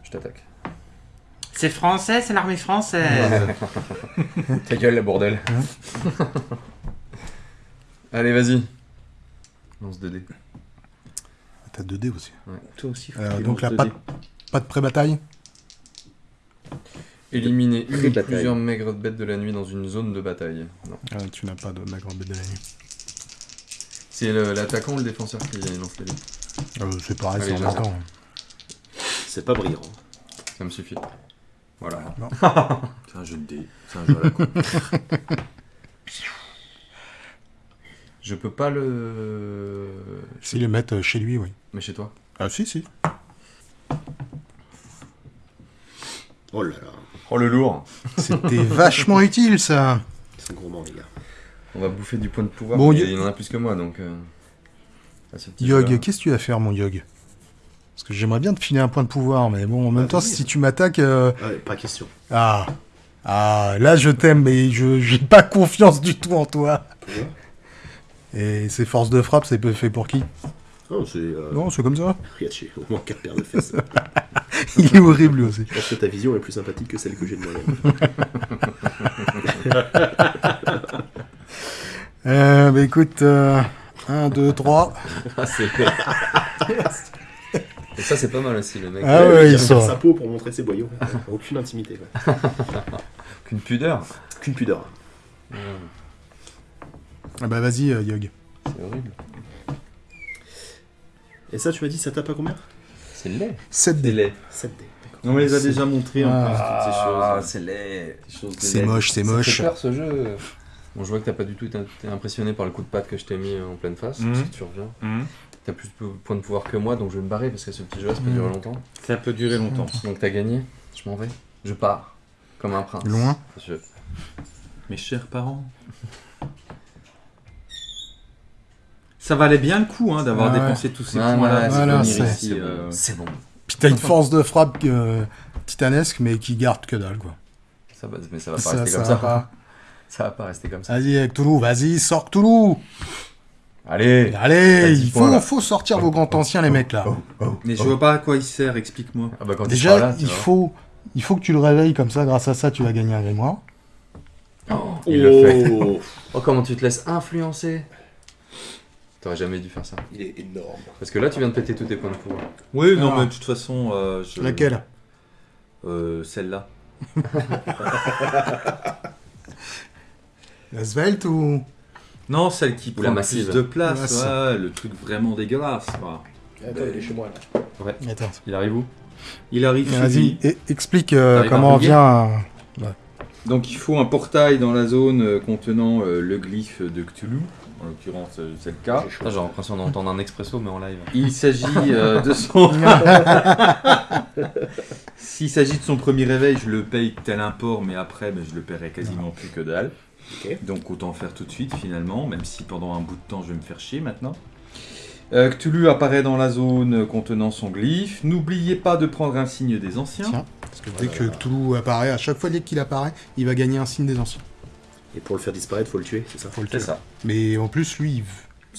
Je t'attaque. C'est français, c'est l'armée française. Ta gueule, la bordel. Allez, vas-y. Lance 2D. T'as 2 dés aussi. Ouais. Toi aussi, faut Euh, donc là, 2D. Pas de pré-bataille Éliminer une ou plusieurs maigres bêtes de la nuit dans une zone de bataille. Non. Ah, tu n'as pas de ma grande bête de la nuit. C'est le- l'attaquant ou le défenseur qui lance les dés Euh, c'est pareil, c'est en j'arrête. même temps. C'est pas brillant. Ça me suffit. Voilà. C'est un jeu de dés. C'est un jeu à la con. Je peux pas le. S'il le mettre chez lui, oui. Mais chez toi Ah, si, si. Oh là là, Oh le lourd C'était vachement utile, ça. ils sont gourmands, les gars. On va bouffer du point de pouvoir. Bon, mais y- il en a plus que moi donc. euh, Yog, qu'est-ce que tu vas faire, mon Yog? Parce que j'aimerais bien te filer un point de pouvoir, mais bon, en même Ah, temps, si tu m'attaques. euh, Ah ouais, pas question. Ah. Ah, là, je t'aime, mais je j'ai pas confiance du tout en toi. Et ces forces de frappe, c'est fait pour qui? Non, c'est. Euh... Non, c'est comme ça. Riachi, au moins 4 paires de fesses. Il est horrible, lui aussi. Je pense que ta vision est plus sympathique que celle que j'ai de moi-même. Euh, bah écoute, 1, 2, 3. Ah, c'est Et ça, c'est pas mal aussi, le mec. Ah ouais, il sont- sa peau pour montrer ses boyaux. Aucune intimité. quoi. Qu'une pudeur. Qu'une pudeur. Ah bah vas-y, euh, Yog. C'est horrible. Et ça, tu m'as dit, ça tape à combien? C'est laid. 7 C'est dés. laid. 7 dés. d'accord. On les a déjà montrés en Ah. plus, toutes ces Ah, choses. c'est laid. Ces choses de C'est laid. moche, c'est Ça moche. fait peur ce jeu. Bon, je vois que t'as pas du tout été été impressionné par le coup de patte que je t'ai mis en pleine face. Mhm. Parce que tu reviens. Mhm. T'as plus de points de pouvoir que moi, donc je vais me barrer parce que ce petit jeu-là, ça peut Mhm. durer longtemps. Ça peut durer longtemps. Donc t'as gagné. Je m'en vais. Je pars. Comme un prince. Loin. Je- Mes chers parents. Ça valait bien le coup hein, d'avoir Ouais. dépensé tous ces points-là voilà, c'est- euh, bon. C'est bon. Puis t'as une force de frappe euh, titanesque, mais qui garde que dalle, quoi. Ça va, mais ça va pas Ça, rester ça comme va ça. pas. Ça va pas rester comme ça. Vas-y, avec Toulouse, vas-y, sors Toulouse Allez. Allez, il faut, sortir vos grands anciens, les mecs, là. Mais je vois pas à quoi il sert, explique-moi. Ah bah Déjà, là, il, faut, il faut que tu le réveilles, comme ça, grâce à ça, tu vas gagner un grimoire. Oh, il le fait. Oh, Oh, comment tu te laisses influencer T'aurais jamais dû faire ça. Il est énorme. Parce que là, tu viens de péter tous tes points de pouvoir. Oui, non, Ah. mais de toute façon. euh, je- Laquelle? Euh, Celle-là. La svelte ou... Non, celle qui Ou prend la le massive. plus de place, ouais, le truc vraiment dégueulasse. quoi. Attends, il est chez moi là. Attends. Il arrive où? Il arrive chez Vas-y, lui. e- explique euh, T'arrives à comment on vient... à- Donc il faut un portail dans la zone euh, contenant euh, le glyphe de Cthulhu. En l'occurrence, euh, c'est le cas. J'ai l'impression d'entendre un expresso, mais en live. Il s'agit euh, de son. S'il s'agit de son premier réveil, je le paye tel import, mais après, ben, je le paierai quasiment plus que dalle. Donc autant faire tout de suite finalement, même si pendant un bout de temps je vais me faire chier maintenant. Euh, Cthulhu apparaît dans la zone contenant son glyphe. N'oubliez pas de prendre un signe des anciens. Tiens. Parce que dès que Toulouse apparaît, à chaque fois dès qu'il apparaît, il va gagner un signe des anciens. Et pour le faire disparaître, faut le tuer, c'est ça Faut le C'est tuer. ça. Mais en plus, lui,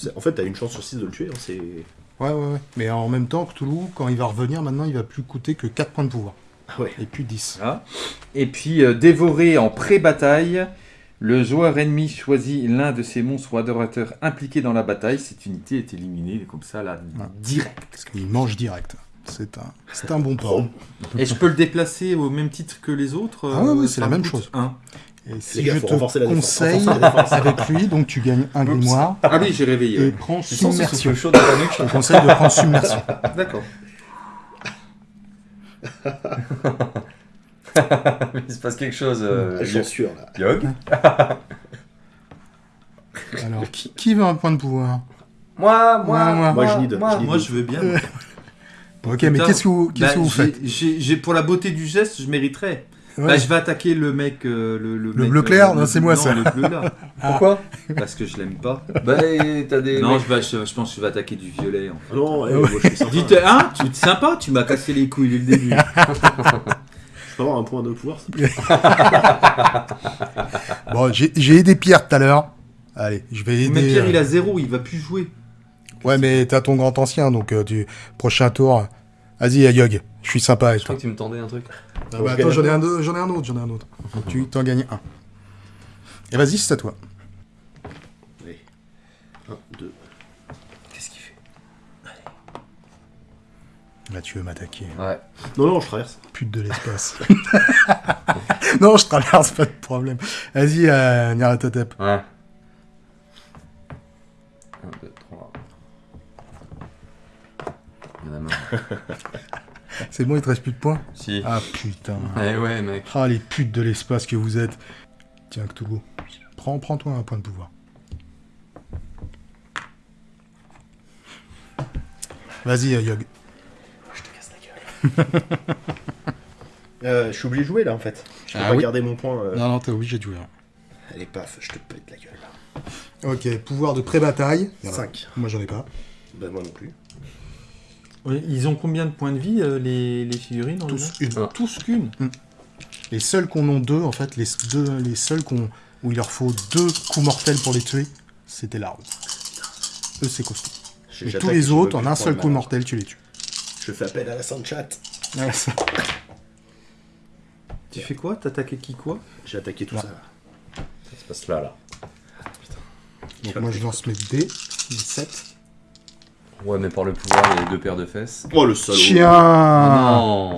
il... En fait, t'as une chance sur 6 de le tuer. hein, c'est... Ouais, ouais, ouais. Mais en même temps, Cthulhu, quand il va revenir, maintenant, il va plus coûter que 4 points de pouvoir. Ah ouais. Et plus 10. Voilà. Et puis euh, dévoré en pré-bataille, le joueur ennemi choisit l'un de ses monstres ou adorateurs impliqués dans la bataille. Cette unité est éliminée comme ça là, Ouais. direct. Parce qu'il mange direct. C'est un, c'est un bon porc. Et je peux le déplacer au même titre que les autres Ah ouais, ouais, euh, c'est la me même chose. un. Et si gars, je te conseille avec lui, donc tu gagnes un grimoire Ah oui, j'ai et réveillé. prends sens ce submersion. chaud dans ta nuque Je te conseille de prendre submersion. D'accord. Il se passe quelque chose. euh, Ah, J'en suis sûr là. Yog Alors, qui, qui veut un point de pouvoir? Moi, moi, moi. Moi, moi. je. Moi je veux bien. Ok, mais qu'est-ce que vous, Bah, que vous j'ai- faites? j'ai- j'ai- Pour la beauté du geste, je mériterais. Ouais. Bah, je vais attaquer le mec. euh, le, Le mec, bleu clair euh, c'est moi, non, ça. le bleu là. Pourquoi? Parce que je l'aime pas. Bah, t'as des. Non, je, vais- je, je pense que je vais attaquer du violet. en fait. Ah non, eh, Ouais. moi, je suis sympa. Dites, hein? Tu es sympa? Tu m'as cassé les couilles dès le début. Je peux avoir un point de pouvoir s'il te plaît? Bon, j'ai j'ai aidé Pierre tout à l'heure. Allez, je vais aider. Mais Pierre, euh, il a zéro, il va plus jouer. Ouais, mais t'as ton grand ancien, donc euh, tu... prochain tour. Vas-y, Yog, je suis sympa avec Je toi. crois que tu me tendais un truc. Ah bah, attends, j'en ai, un autre, j'en ai un autre, j'en ai un autre. Faut que tu t'en gagnes un. Et vas-y, c'est à toi. Allez. 1, 2. Qu'est-ce qu'il fait? Là, tu veux m'attaquer. Ouais. Non, non, je traverse. Pute de l'espace. non, je traverse, pas de problème. Vas-y, euh, Nyarlathotep. Ouais. C'est bon, il te reste plus de points Si. Ah putain. Eh ouais, mec. Ah, les putes de l'espace que vous êtes. Tiens, Cthulhu. Prends, prends-toi un point de pouvoir. Vas-y, euh, Yog. Je te casse la gueule. Euh, je suis obligé de jouer là en fait. Je peux Ah pas oui. garder mon point. euh. Non, non, t'es obligé de jouer. hein. Allez, paf, je te pète la gueule. Ok, pouvoir de pré-bataille. Il y en a. 5. Moi, j'en ai pas. Bah, moi non plus. Oui, ils ont combien de points de vie, euh, les, les figurines en Tous une. Ah. Tous qu'une Les seuls qu'on ont deux, en fait, les, deux, les seuls qu'on où il leur faut deux coups mortels pour les tuer, c'était l'arbre. Eux, c'est costaud. J'attaque, tous les autres, en un seul coup mortel, tu les tues. Je fais appel à la sainte chat. Tu fais quoi? T'attaquais qui quoi? J'ai attaqué tout Là. ça. Ça se passe là, là. Donc moi, je lance mes dés. Les 7. Ouais, mais par le pouvoir, il y a deux paires de fesses. Oh le salaud. Chien Oh non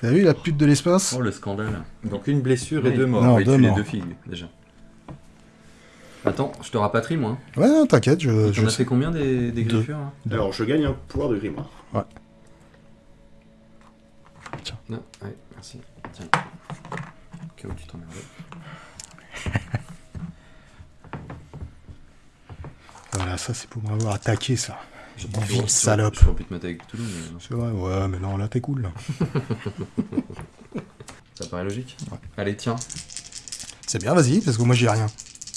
T'as vu la pute de l'espace Oh, le scandale. Donc une blessure et deux morts. Non, il deux tue les deux filles, déjà. Attends, je te rapatrie, moi. Ouais, non, t'inquiète, je, T'en as sais. fait combien des, des Deux. griffures hein Alors je gagne un pouvoir de grimoire. Non, ouais, merci. Tiens. Au cas où tu t'emmerdais. Voilà, ça, c'est pour m'avoir attaqué, ça. J'ai Ville salope. J'aurais pu te mettre avec Toulouse, mais non. C'est vrai, ouais, mais non, là, t'es cool, là. ça paraît logique. Ouais. Allez, tiens. C'est bien, vas-y, parce que moi, j'ai rien.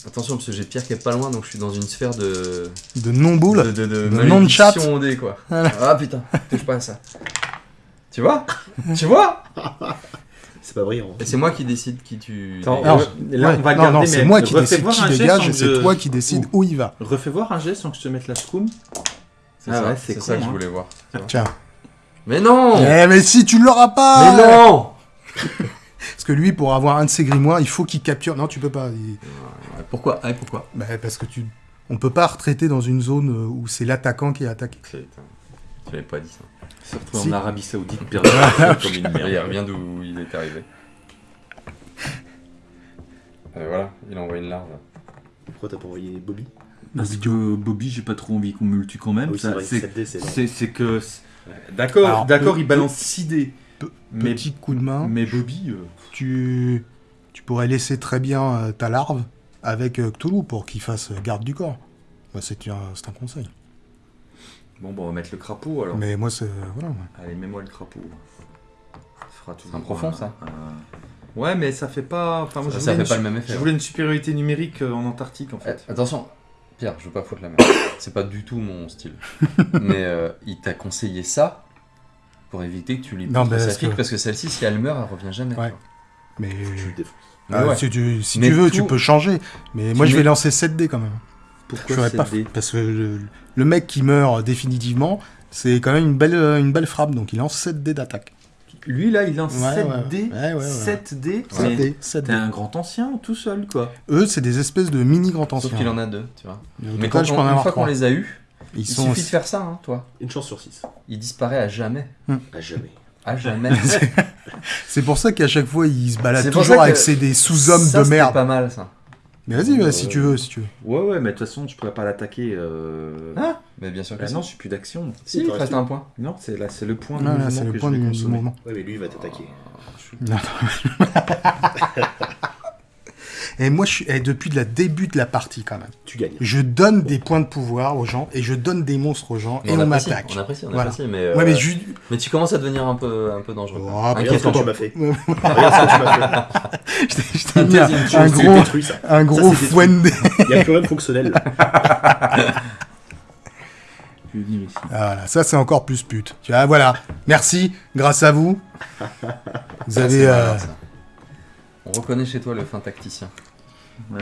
Attention, parce que j'ai Pierre qui est pas loin, donc je suis dans une sphère de. De non-boule de, de, de, de non-chat. quoi. Voilà. Ah putain, touche pas à ça. Tu vois? Tu vois? C'est pas brillant. Et c'est moi qui décide qui tu. Attends, euh, là, Ouais, on va le non, garder, non, mais c'est moi qui décide voir qui dégage et c'est je- toi qui décide où il va. Refais voir un jet sans que je te mette la scum. C'est Ah ça, ouais, c'est ça que je hein. voulais voir. Tiens. Mais non Eh, mais si tu l'auras pas Mais non Parce que lui, pour avoir un de ses grimoires, il faut qu'il capture. Non, tu peux pas. il- Pourquoi? Ah, pourquoi? Bah, parce que tu. On peut pas retraiter dans une zone euh, où c'est l'attaquant qui est attaqué. Putain, Tu l'avais pas dit ça. Se retrouve Si. en Arabie Saoudite, perdu comme une Il revient d'où il est arrivé. Euh, voilà, il envoie une larve. Pourquoi t'as pas envoyé Bobby? Parce que Bobby, j'ai pas trop envie qu'on me le tue quand même. Oui, c'est Ça, vrai, c'est- 7D, c'est long. c'est c'est que. D'accord, d'accord, il balance 6 dés. Mais, Petit coup de main. mais Bobby. euh, Tu. Tu pourrais laisser très bien euh, ta larve avec euh, Cthulhu pour qu'il fasse garde du corps. C'est un, c'est un conseil. Bon, bah, on va mettre le crapaud alors. Mais moi, c'est. Voilà. ouais. Allez, mets-moi le crapaud. Ça fera toujours un profond, un- ça. un- Ouais, mais ça fait pas. Enfin, moi, Ça, je ça fait une pas le même effet. Je voulais une supériorité numérique en Antarctique en fait. attention, Pierre, je veux pas foutre la merde. C'est pas du tout mon style. Mais euh, il t'a conseillé ça pour éviter que tu lui Non, pousses mais sa parce fille, que- parce que celle-ci, si elle meurt, elle revient jamais. Ouais. Mais. Le Ah, ouais. Si, tu, si Mais tu veux, tout- tu peux changer. Mais moi, je vais lancer 7 dés quand même. Pourquoi J'aurais pas 7D? Parce que le, le mec qui meurt définitivement, c'est quand même une belle, une belle frappe. Donc il lance 7 dés d'attaque. Lui là, il lance Ouais, 7 ouais. dés. Ouais, ouais, ouais. 7 dés. 7 Mais dés, 7 T'es un grand ancien tout seul quoi. Eux, c'est des espèces de mini grands Sauf anciens. qu'il en a deux, tu vois. Mais quand je on- une fois qu'on les a eus, Ils il sont suffit de faire ça, hein, toi. Une chance sur 6. Il disparaît à jamais. À jamais. À jamais. C'est pour ça qu'à chaque fois, ils se baladent C'est pour toujours avec ces des sous-hommes de merde. pas mal, ça. Mais vas-y, ouais, si tu veux, si tu veux. Ouais ouais, mais de toute façon, je pourrais pas l'attaquer. Euh... Ah, mais bien sûr que Bah si. non, je suis plus d'action. Si, il te reste un point. Non, c'est là, c'est le point de là, c'est le que point je vais du, du mouvement. Ouais, mais lui, il va t'attaquer. Et moi, je suis et depuis le début de la partie, quand même. Tu gagnes. Je donne des points de pouvoir aux gens et je donne des monstres aux gens et on m'attaque. On apprécie, on Voilà. apprécie, mais, euh, Ouais, mais je... mais tu commences à devenir un peu, un peu dangereux. Oh, mais Regarde ce que tu m'as fait. Regarde ce que tu m'as fait. je t'ai- mis un, gros, détruit, ça. un gros. Il n'y a plus rien de fonctionnel. Ah, Voilà, ça c'est encore plus pute. Tu vois, voilà. Merci, grâce à vous. Vous avez. c'est euh. On reconnaît chez toi le fin tacticien. Ouais.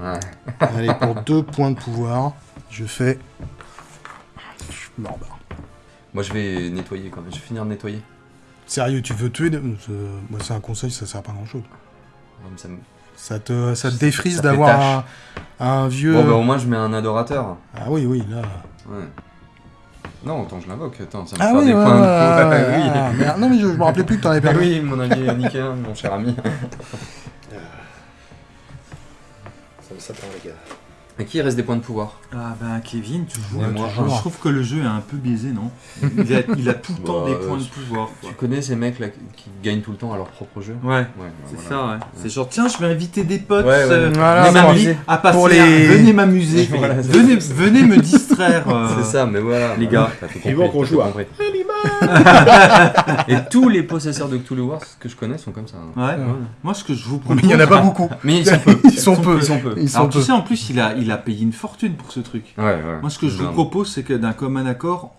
Ouais. Allez, pour deux points de pouvoir, je fais. Je suis mort, bah. Moi, je vais nettoyer quand même. Je vais finir de nettoyer. Sérieux, tu veux tuer. de- Moi, c'est un conseil, ça sert à pas grand chose. Ouais, mais ça me- Ça te, ça te défrise d'avoir un, un vieux. Bon, bah, au moins, je mets un adorateur. Ah oui, oui, là. Ouais. Non, autant je l'invoque. Attends, ça me Ah fait oui, des ouais, points de ouais, Ouais, ouais, oui. ah, merde. Non, mais je, je me rappelais plus que t'en avais perdu. oui, mon ami Nickéen, mon cher ami. Ça me s'attend, les gars. À qui il reste des points de pouvoir Ah ben Kevin, toujours. Et moi, je trouve que le jeu est un peu biaisé, non il a, il a tout le temps Bah, des points euh, de pouvoir. quoi. Tu connais ces mecs là qui gagnent tout le temps à leur propre jeu Ouais, Ouais, c'est voilà. ça, ouais. C'est genre, tiens, je vais inviter des potes. Ouais, ouais. euh, Voilà, à passer, pour à- les- venez m'amuser, Voilà, venez, venez me distraire. euh. C'est ça, mais voilà. Les gars. t'as tout Vivement compris, qu'on joue à. Et tous les possesseurs de Cthulhu Wars que je connais sont comme ça. hein. Ouais. Moi, ce que je vous Mais propose. il y en a pas beaucoup. Mais ils sont peu. Ils sont peu. Ils sont peu. Ils sont Alors, tu peu. sais, en plus, il a, il a payé une fortune pour ce truc. Ouais, ouais. Moi, ce que je vous propose, c'est que d'un commun accord,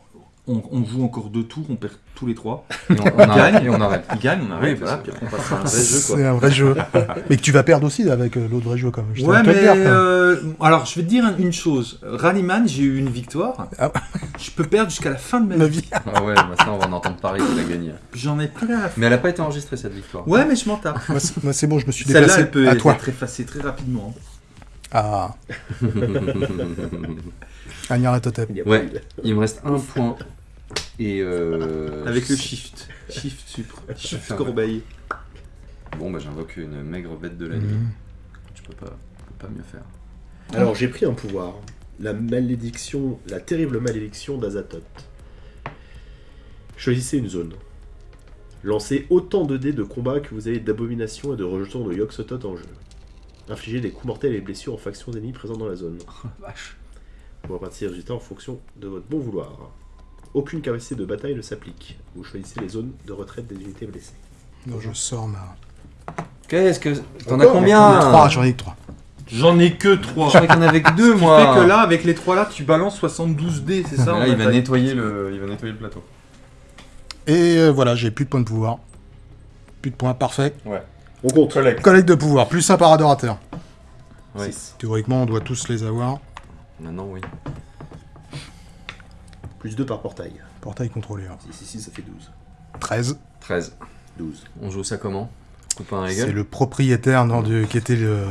on, on joue encore deux tours, on perd tous les trois. Et on, on arrête, et on arrête. Il gagne, on arrête, Oui, voilà, puis après, on passe à un vrai jeu. C'est un vrai jeu. mais que tu vas perdre aussi avec euh, l'autre vrai jeu, quand même. Je Ouais, mais euh, alors je vais te dire une chose. Rallyman, j'ai eu une victoire. Ah. Je peux perdre jusqu'à la fin de ma Ma vie. Ah ouais, maintenant on va en entendre parler qu'il a gagné. J'en ai à faire. Mais elle a pas été enregistrée cette victoire. Ouais, mais je m'en tape. Moi, c'est- bon, je me suis Celle-là, déplacé elle peut à être toi. effacée très rapidement. Ah, Agnara Totep. Ouais. Il me reste un point. Et euh... Avec le shift. Shift supre. Shift corbeille. Bon, bah j'invoque une maigre bête de la nuit. Mhm. Je peux pas, peux pas mieux faire. Alors, j'ai pris un pouvoir. La malédiction, la terrible malédiction d'Azathoth. Choisissez une zone. Lancez autant de dés de combat que vous avez d'abomination et de rejetons de Yoxotot en jeu. Infligez des coups mortels et blessures aux factions ennemies présentes dans la zone. Vache. Vous répartissez les résultats en fonction de votre bon vouloir. Aucune capacité de bataille ne s'applique. Vous choisissez les zones de retraite des unités blessées. Donc, je sors ma. Qu'est-ce que. T'en as combien 3, j'en ai que 3. J'en ai que 3. Je croyais qu'il y en avait que deux, Ce qui moi. fait que là, avec les trois là, tu balances 72 dés, c'est ça là, il va nettoyer le, il va nettoyer le plateau. Et euh, voilà, j'ai plus de points de pouvoir. Plus de points, parfait. On compte. Collecte de pouvoir, plus un par adorateur. Ouais. Théoriquement, on doit tous les avoir. Maintenant, oui. Plus 2 par portail. Portail contrôlé. hein. 6 ici, ça fait 12. 13. 13. 12. On joue ça comment? C'est gueule le propriétaire non, du- qui était le-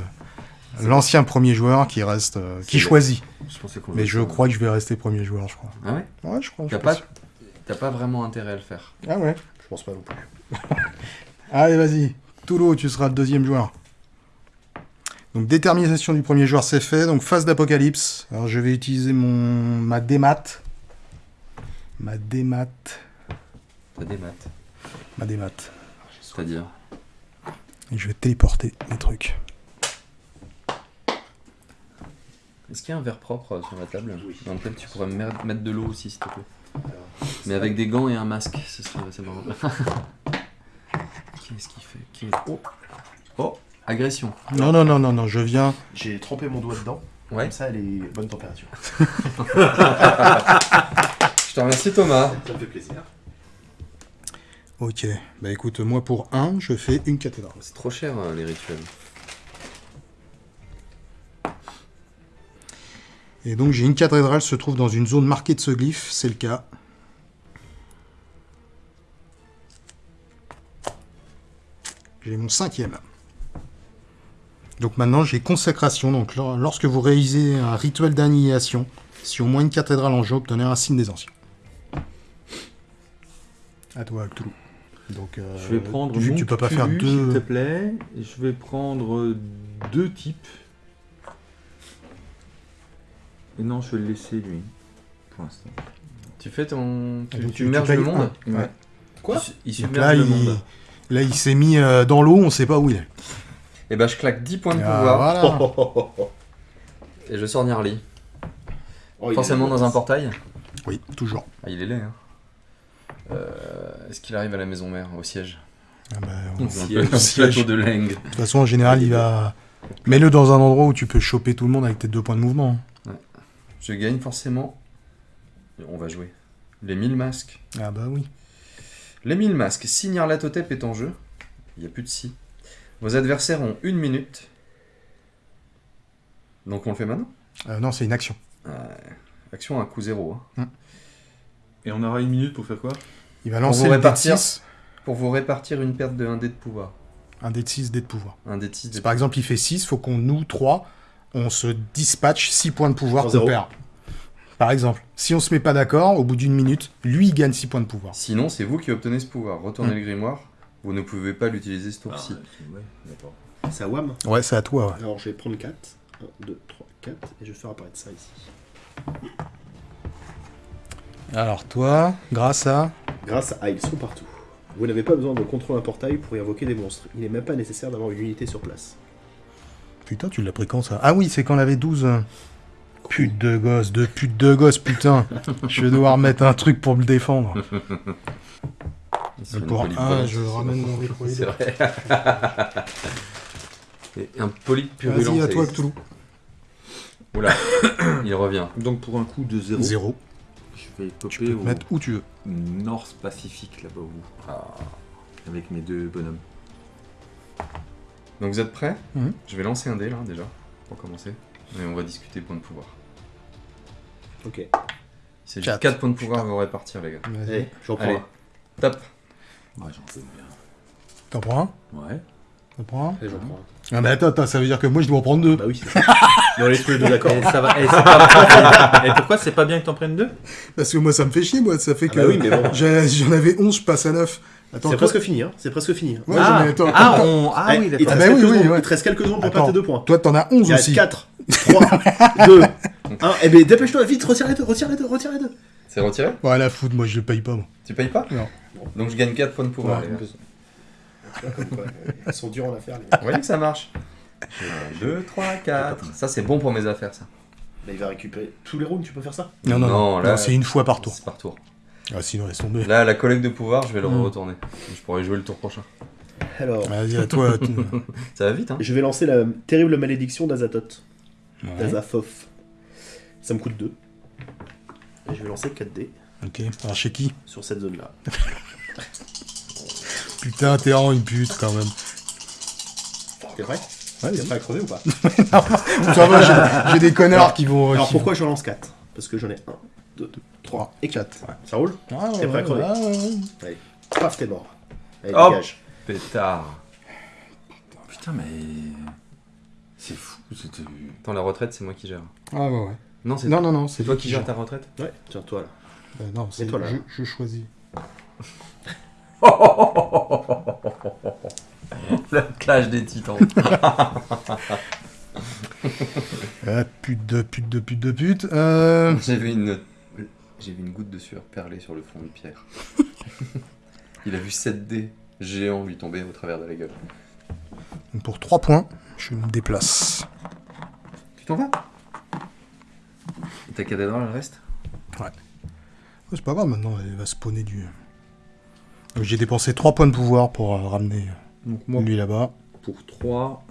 l'ancien premier joueur qui reste, euh, qui C'est- choisit. Je pensais qu'on Mais jouait je ça. crois que je vais rester premier joueur, je crois. Ah ouais? Ouais, je crois. je T'as suis pas, sûr. t'as pas vraiment intérêt à le faire. Ah ouais. Je pense pas non plus. Allez, vas-y. Toulot, tu seras le deuxième joueur. Donc, détermination du premier joueur, c'est fait. Donc, phase d'apocalypse. Alors, je vais utiliser mon ma démat. Ma démat. T'as des maths. Ma démat. C'est-à-dire Et je vais téléporter les trucs. Est-ce qu'il y a un verre propre sur la table Oui. Dans lequel tu pourrais mettre de l'eau aussi, s'il te plaît. Mais avec des gants et un masque, ce serait c'est marrant. Qu'est-ce qu'il fait Qui est- Oh Oh Agression. Non, non, non, non, non, je viens. J'ai trempé mon doigt dedans. Ouais. Comme ça, elle est bonne température. Je te remercie Thomas. Ça me fait plaisir. Ok. Bah écoute, moi pour 1, je fais une cathédrale. C'est trop cher euh, les rituels. Et donc j'ai une cathédrale se trouve dans une zone marquée de ce glyphe, c'est le cas. J'ai mon cinquième. Donc maintenant j'ai consécration. Donc lor- lorsque vous réalisez un rituel d'annihilation, si au moins une cathédrale en jeu, obtenez un signe des anciens. À toi, Cthulhu. Donc, euh, Je vais prendre vu mon que tu peux pas faire s'il deux. te plaît. Je vais prendre deux types. Et non, je vais le laisser lui. Pour l'instant. Tu fais ton. Tu, Ah, donc tu tu- merges le monde un. Ouais. Quoi Il, submerge là, le il, monde. là, il s'est mis euh, dans l'eau, on sait pas où il est. Et bah je claque 10 points de Ah, pouvoir voilà. et je sors Gnarly. Oh, Forcément dans un portail. Oui, toujours. Ah, il est laid, hein. Euh, Est-ce qu'il arrive à la maison mère, au siège Ah bah, On siège. un Siège. plateau de Leng. De toute façon, en général, il va. Mets-le dans un endroit où tu peux choper tout le monde avec tes deux points de mouvement. Je gagne forcément. On va jouer. Les 1000 masques. Ah bah oui. Les 1000 masques. Si Nyarlathotep est en jeu, il n'y a plus de si. Vos adversaires ont une minute. Donc on le fait maintenant? Euh, non, c'est une action. Action à coup zéro. hein. Et on aura une minute pour faire quoi? Il va lancer le dé de répartir. 6, Pour vous répartir une perte de 1 dé de pouvoir. un dé de 6, dé de pouvoir. Un dé de 6 Si par exemple il fait 6, faut qu'on, nous, 3, on se dispatche 6 points de pouvoir qu'on perd. Par exemple, si on se met pas d'accord, au bout d'une minute, lui il gagne 6 points de pouvoir. Sinon, c'est vous qui obtenez ce pouvoir. Retournez Hmm. le grimoire. Vous ne pouvez pas l'utiliser ce Ah, tour-ci. ouais, d'accord. C'est à WAM. Ouais, c'est à toi, ouais. Alors je vais prendre 4. 1, 2, 3, 4. Et je vais faire apparaître ça ici. Alors toi, grâce à grâce à Ils sont partout. Vous n'avez pas besoin de contrôle un portail pour y invoquer des monstres. Il n'est même pas nécessaire d'avoir une unité sur place. Putain, tu l'as pris quand ça? Ah oui, c'est quand on avait 12. Hein. Pute de gosse, de pute de gosse, putain. je vais devoir mettre un truc pour me défendre. Pour un, je ramène mon C'est un polype purulent. Vas-y, à toi, Cthulhu. Oula, il revient. Donc pour un coup de 0. 0 tu peux mettre où tu veux. North Pacifique, là-bas au bout. Ah. Avec mes deux bonhommes. Donc vous êtes prêts? Mhm. Je vais lancer un dé là déjà, pour commencer. Et on va discuter points de pouvoir. Ok. Il s'agit de 4 points de pouvoir, on va répartir les gars. Vas-y, eh, j'en prends. Top. Ouais, j'en. T'en prends un? Ouais. T'en prends un? Et j'en prends un. Ah mais attends, attends, ça veut dire que moi je dois en prendre deux. un. Bah oui, c'est ça. Mais on est tous les deux d'accord. Et, ça va, et, c'est pas- et pourquoi c'est pas bien que t'en prennes deux? Parce que moi ça me fait chier, moi, ça fait Ah que bah oui, mais bon. j'ai- j'en avais 11, je passe à 9. Attends, C'est toi- presque fini, hein. C'est presque fini. Ouais, ah, j'en ai- attends, ah, attends. on... ah Eh, oui, il te d'accord. Ah reste bah oui, quelques oui, secondes- ouais. Il te reste quelques secondes pour Attends. tes deux points. Toi t'en as 11 Il aussi. reste 4, 3, 2, 1. Eh ben dépêche-toi, vite, retire les deux, retire les deux, retire les deux. C'est retiré? Ouais, la foot, moi je le paye pas, moi. Tu payes pas? Non. Donc je gagne 4 points de pouvoir, Ouais. les gars. Tu vois, comme quoi, Ils sont durs en affaires. les- Vous voyez que ça marche 2, 3, 4. Ça, c'est bon pour mes affaires, ça. Bah, il va récupérer tous les rounds, tu peux faire ça Non, non, Non, non, là- non, c'est une fois par tour. C'est par tour. Ah, sinon, laisse tomber. Là, la collecte de pouvoir, je vais le Hmm. retourner. Je pourrais jouer le tour prochain. Alors, Vas-y, à toi. tu- Ça va vite, hein je vais lancer la terrible malédiction d'Azathoth. Ouais. D'Azathoth. Ça me coûte 2. Et je vais lancer 4D Ok, alors chez qui? sur cette zone-là. Putain, t'es vraiment une pute quand même. T'es prêt Ouais, T'es vas-y. prêt à crever ou pas Ça va, j'ai- des connards qui vont. Alors qui pourquoi je lance 4 Parce que j'en ai 1, 2, 3 et 4. Ça roule Ah, ouais, T'es prêt à ouais, crever ouais, ouais, ouais. Paf, t'es mort. Allez, Hop. dégage. Pétard. Putain, mais. C'est fou. C'était. Attends, la retraite, c'est moi qui gère. Ah, ouais, ouais. Non, c'est Non, non, non, toi qui gères ta retraite Ouais, tiens, toi là. Euh, non, c'est toi, là. je, je choisis. Le clash des titans. Ah, pute de pute de pute de pute. Euh... J'ai vu une... J'ai vu une goutte de sueur perler sur le front de Pierre. Il a vu 7 dés géants lui tomber au travers de la gueule. Pour 3 points, je me déplace. Tu t'en vas? Et ta cathédrale, elle reste? Ouais, c'est pas grave, maintenant, elle va spawner du. Donc, J'ai dépensé 3 points de pouvoir pour euh, ramener Donc moi, lui là-bas. pour 3,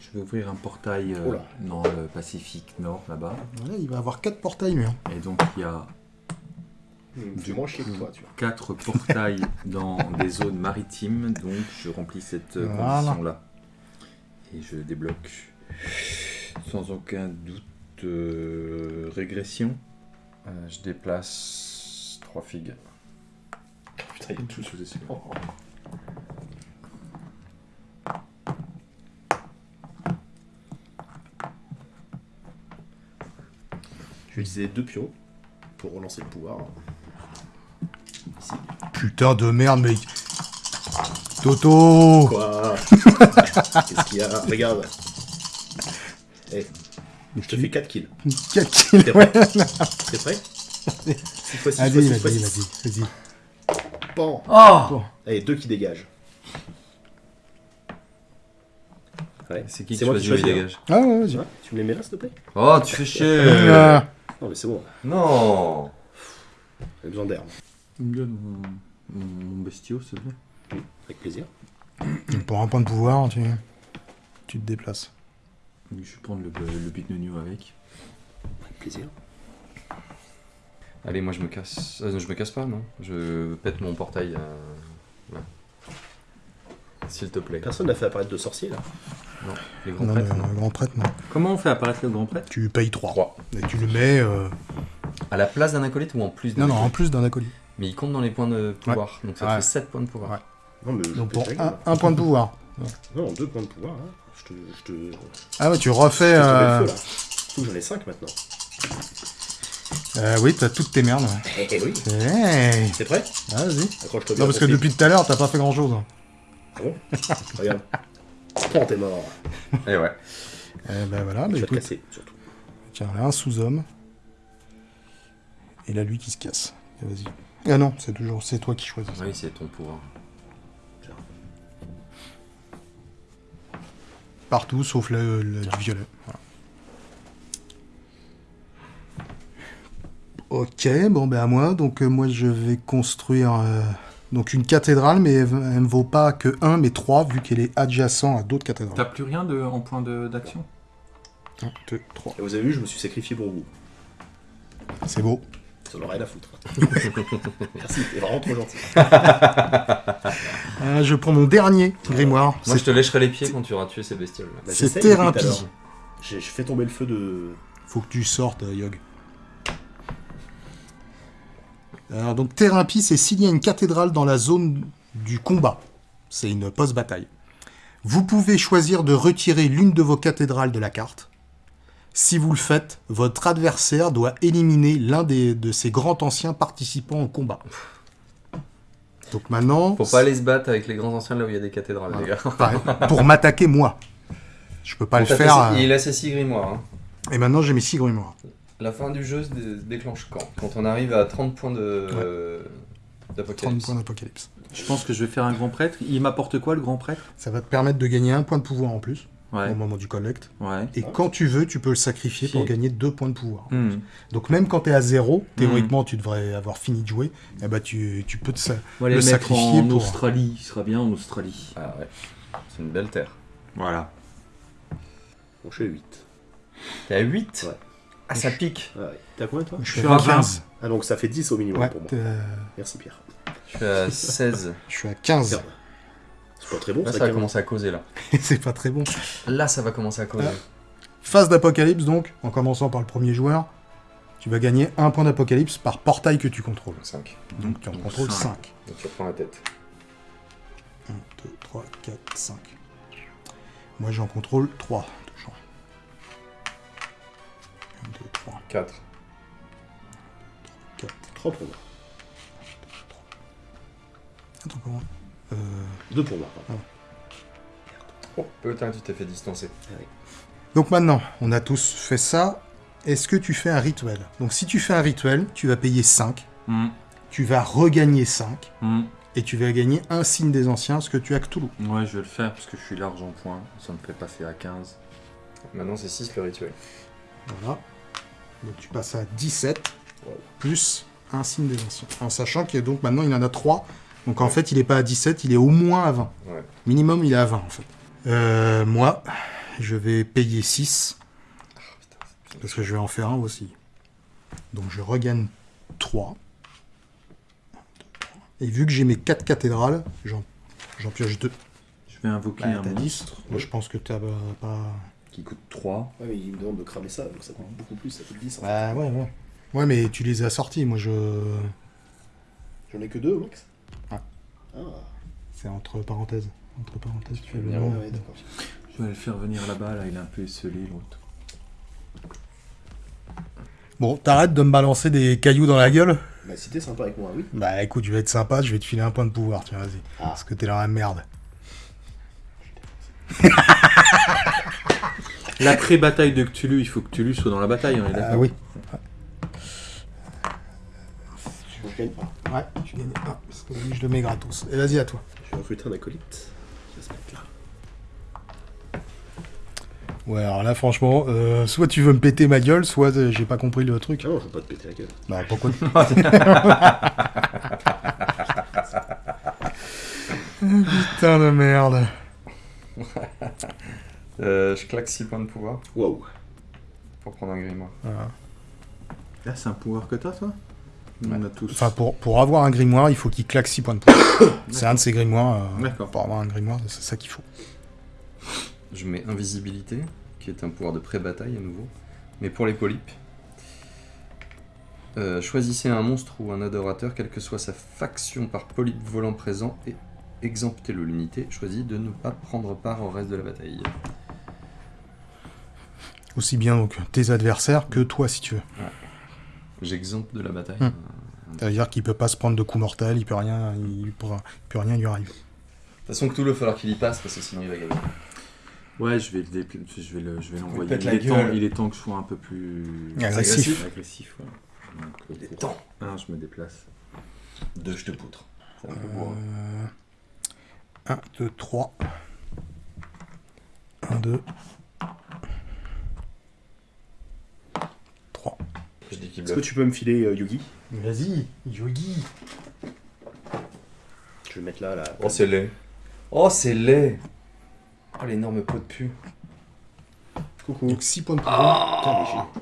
je vais ouvrir un portail euh, dans le Pacifique Nord là-bas. Voilà, il va avoir 4 portails, lui. hein. Et donc il y a Du moins chier que toi, tu vois. 4 portails dans des zones maritimes. Donc je remplis cette euh, Voilà. condition-là. Et je débloque sans aucun doute euh, régression. Euh, Je déplace 3 figues. Putain, il y a tout sous les yeux. Je vais utiliser deux pions pour relancer le pouvoir. Ici. Putain de merde, mec. Toto Quoi Qu'est-ce qu'il y a Regarde. Eh, je te fais 4 kills. 4 kills, T'es ouais. prêt T'es prêt 6 fois 6 fois Vas-y, 6 fois vas-y, 6. vas-y, vas-y. Bon. Oh Allez, deux qui dégagent. Ouais. C'est qui C'est qui moi qui choisis, le hein. dégage Ah ouais, Tu vas-y. vois Tu me les mets là, s'il te plaît? Oh, tu fais chier Ah. Non, mais c'est bon. Non J'ai besoin d'air. Me mon, mon- mon bestiau, s'il te plaît. Avec plaisir. Pour un point de pouvoir, tu, tu te déplaces. Je vais prendre le, le bit nunu avec. Avec plaisir. Allez, moi je me casse. Euh, je me casse pas, non Je pète mon portail. euh. S'il te plaît. Personne n'a fait apparaître de sorcier là. Non, les grands Non, prêtres, le non. grand prêtre, non. Comment on fait apparaître le grand prêtre? Tu payes 3. Trois. Et tu le mets. euh, À la place d'un acolyte ou en plus d'un Non, non, en plus d'un acolyte. Mais il compte dans les points de pouvoir. Donc ça Ouais. fait 7 points de pouvoir. Ouais. Non, mais je Donc pète pour un, un point de pouvoir. Non, deux points de pouvoir. Hein. Je te. Je te. Ah ouais, tu refais. euh, le j'en ai 5 maintenant. Euh, oui, t'as toutes tes merdes. ouais. Eh oui. Hey. C'est prêt? Ah, Vas-y. Accroche-toi bien. Non, parce que depuis tout à l'heure, t'as pas fait grand chose. Ah bon? Regarde. Prends, t'es mort. Et ouais. Eh ben voilà, bah, vais te écoute. casser, surtout. Tiens, là, un sous-homme. Et là, lui qui se casse. Vas-y. Ah non, c'est toujours, c'est toi qui choisis. Oui, c'est ton pouvoir. Partout, sauf le, le- du violet. Voilà. Ok, bon ben à moi. Donc euh, moi je vais construire euh, donc une cathédrale, mais elle, elle ne vaut pas que 1, mais 3, vu qu'elle est adjacente à d'autres T'as cathédrales. plus rien de, en point de- d'action? 1, 2, 3. Et vous avez vu, je me suis sacrifié pour vous. C'est beau. Ça n'aurait rien à foutre. Merci, t'es vraiment trop gentil. Euh, je prends mon dernier grimoire. Moi, C'est- je te lècherai les pieds quand tu auras tué ces bestioles. Bah, C'est j'essaye depuis tout à thérapie. l'heure. J'ai j'ai fait tomber le feu de. Faut que tu sortes, euh, Yog. Alors, donc, thérapie, c'est s'il y a une cathédrale dans la zone du combat. C'est une post-bataille. Vous pouvez choisir de retirer l'une de vos cathédrales de la carte. Si vous le faites, votre adversaire doit éliminer l'un de ses grands anciens participants au combat. Donc maintenant, Faut pas aller se battre avec les grands anciens là où il y a des cathédrales, Voilà. les gars. pareil, pour m'attaquer moi. Je peux pas le faire. euh, Il a ses six grimoires. hein. Et maintenant, j'ai mes six grimoires. La fin du jeu se dé- déclenche quand? Quand on arrive à 30 points de 30 d'apocalypse. points d'apocalypse. Je pense que je vais faire un grand prêtre. Il m'apporte quoi le grand prêtre? Ça va te permettre de gagner un point de pouvoir en plus Ouais. au moment du collect. Ouais. Et quand tu veux, tu peux le sacrifier pour Si. gagner deux points de pouvoir. Hmm. Donc même quand tu es à zéro, théoriquement tu devrais avoir fini de jouer, eh ben, tu, tu peux te sa- On va les Le mettre sacrifier en pour- Australie. Il sera bien en Australie. Ah ouais. C'est une belle terre. Voilà. Bon, je suis à 8. T'es à 8 Ouais. Ah, ça pique. Ouais. T'es à combien toi Je suis à à 20. 15. Ah, donc ça fait 10 au minimum Ouais, pour moi. euh, Merci Pierre. Je suis à 16. je suis à 15. Merde. C'est pas très bon Là, ça ça va quand même. commencer à causer là. C'est pas très bon. Là, ça va commencer à causer. Phase d'apocalypse donc, en commençant par le premier joueur, tu vas gagner un point d'apocalypse par portail que tu contrôles. 5. Donc tu en Donc, contrôles cinq. 5. Donc tu reprends la tête. 1, 2, 3, 4, 5. Moi j'en contrôle 3 toujours. 1, 2, 3, 4. 4. 3 pour moi. Attends, comment euh, 2 pour moi. pardon. Oh, putain, tu t'es fait distancer. Donc maintenant, on a tous fait ça. Est-ce que tu fais un rituel? Donc si tu fais un rituel, tu vas payer 5, Hmm. tu vas regagner 5, Hmm. et tu vas gagner un signe des anciens, ce que tu as Cthulhu. Ouais, je vais le faire parce que je suis large en points. Ça me fait passer à 15. Maintenant, c'est 6 le rituel. Voilà. Donc tu passes à 17, Wow. plus un signe des anciens. En sachant que donc maintenant il en a 3. Donc en fait il est pas à 17, il est au moins à 20. Ouais. Minimum il est à 20 en fait. Euh, moi, je vais payer 6. Parce que je vais en faire un aussi. Donc je regagne 3. Et vu que j'ai mes 4 cathédrales, j'en j'en pioche 2. Je vais invoquer Bah, un t'as 10. monstre Moi je pense que t'as euh, pas... qui coûte 3. Ouais, mais il me demande de cramer ça, donc ça coûte beaucoup plus, ça coûte 10. en fait. Bah ouais, ouais. Ouais mais tu les as sortis, moi je... J'en ai que 2 max. Ah. Ah, C'est entre parenthèses. Entre parenthèses, tu fais le venir, nom. ouais. Je vais le faire venir là-bas. Là, il est un peu esselé l'autre. Bon, t'arrêtes de me balancer des cailloux dans la gueule? Bah, si t'es sympa avec moi, oui. Bah écoute, je vais être sympa, je vais te filer un point de pouvoir, tiens, vas-y. Ah. Parce que t'es dans la merde. L'après-bataille de Cthulhu, il faut que Cthulhu soit dans la bataille, on est d'accord Ah oui. Je gagne pas? Ouais, tu gagnes un, parce que je le mets gratos. Et vas-y à toi. Je vais recruter un acolyte. Je vais se mettre là. Ouais, alors là, franchement, euh, soit tu veux me péter ma gueule, soit euh, j'ai pas compris le truc. Ah non, je veux pas te péter la gueule. Bah pourquoi Putain de merde. Euh, je claque 6 points de pouvoir Waouh. pour prendre un grimoire. Voilà. Là, c'est un pouvoir que t'as, toi? On a tous. Enfin, pour, pour avoir un grimoire, il faut qu'il claque 6 points de pouvoir. c'est un de ces grimoires. euh, D'accord. pour avoir un grimoire, c'est ça qu'il faut. Je mets invisibilité, qui est un pouvoir de pré-bataille à nouveau. Mais pour les polypes, euh, choisissez un monstre ou un adorateur, quelle que soit sa faction par polype volant présent, et exemptez-le. L'unité choisit de ne pas prendre part au reste de la bataille. Aussi bien donc tes adversaires que toi si tu veux. J'exemple de la bataille. Hmm. C'est-à-dire qu'il peut pas se prendre de coups mortels, il peut rien, il pourra- il peut rien lui arriver. De toute façon, Cthulhu, il va falloir qu'il y passe parce que sinon il va gagner. Ouais, je vais le je vais le- je vais l'envoyer. Il, la est temps- gueule. il est temps que je sois un peu plus Agressif. agressif ouais. Donc, euh, Il est pour- temps. Un, je me déplace. Deux, je te poutre. C'est un peu bourrin. 1, 2, 3. 1, 2. 3. Je dis qu'il Est-ce que tu peux me filer euh, Yugi Vas-y, Yogi. Je vais le mettre là, là. Oh, c'est laid. Oh, c'est laid. Oh, l'énorme pot de pu. Coucou. Donc 6 points de j'ai-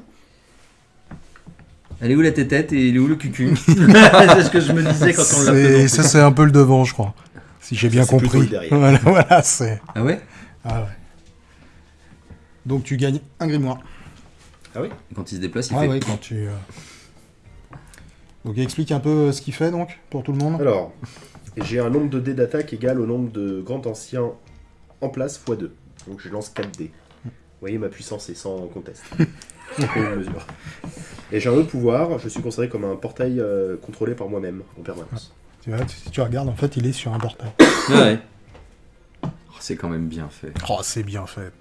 Elle est où la tête et il est où le cucu? C'est ce que je me disais quand on l'a C'est- présenté. Ça, c'est un peu le devant, je crois. Si j'ai bien c'est plutôt compris. le derrière. Voilà, voilà, c'est. Ah ouais? Ah ouais. Donc tu gagnes un grimoire. Quand il se déplace, il Ah fait. ouais, quand tu. euh, Donc explique un peu euh, ce qu'il fait donc pour tout le monde. Alors, j'ai un nombre de dés d'attaque égal au nombre de grands anciens en place x 2. Donc je lance 4 dés. Vous voyez, ma puissance est sans conteste. Mesure. Et j'ai un autre pouvoir, je suis considéré comme un portail euh, contrôlé par moi-même en permanence. Tu vois, si tu regardes, en fait, il est sur un portail. Ah ouais. Oh, c'est quand même bien fait. Oh, c'est bien fait.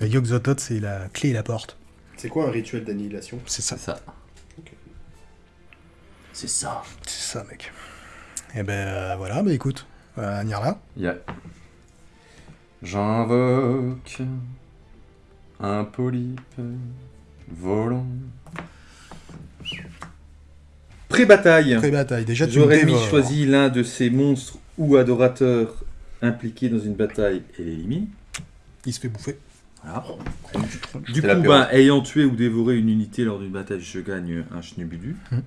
Et Yogg-Sothoth, c'est la clé et la porte. C'est quoi un rituel d'annihilation? C'est ça. C'est ça. C'est ça. C'est ça, mec. Et ben euh, voilà, bah écoute, euh, Nirla. Yeah. J'invoque un polype volant. Pré-bataille. Pré-bataille. Déjà, tu J'aurais mis choisi l'un de ces monstres ou adorateurs impliqués dans une bataille et l'élimine. Il se fait bouffer. Voilà. Du coup, ben, ayant tué ou dévoré une unité lors d'une bataille, je gagne un schnubudu. Hmm.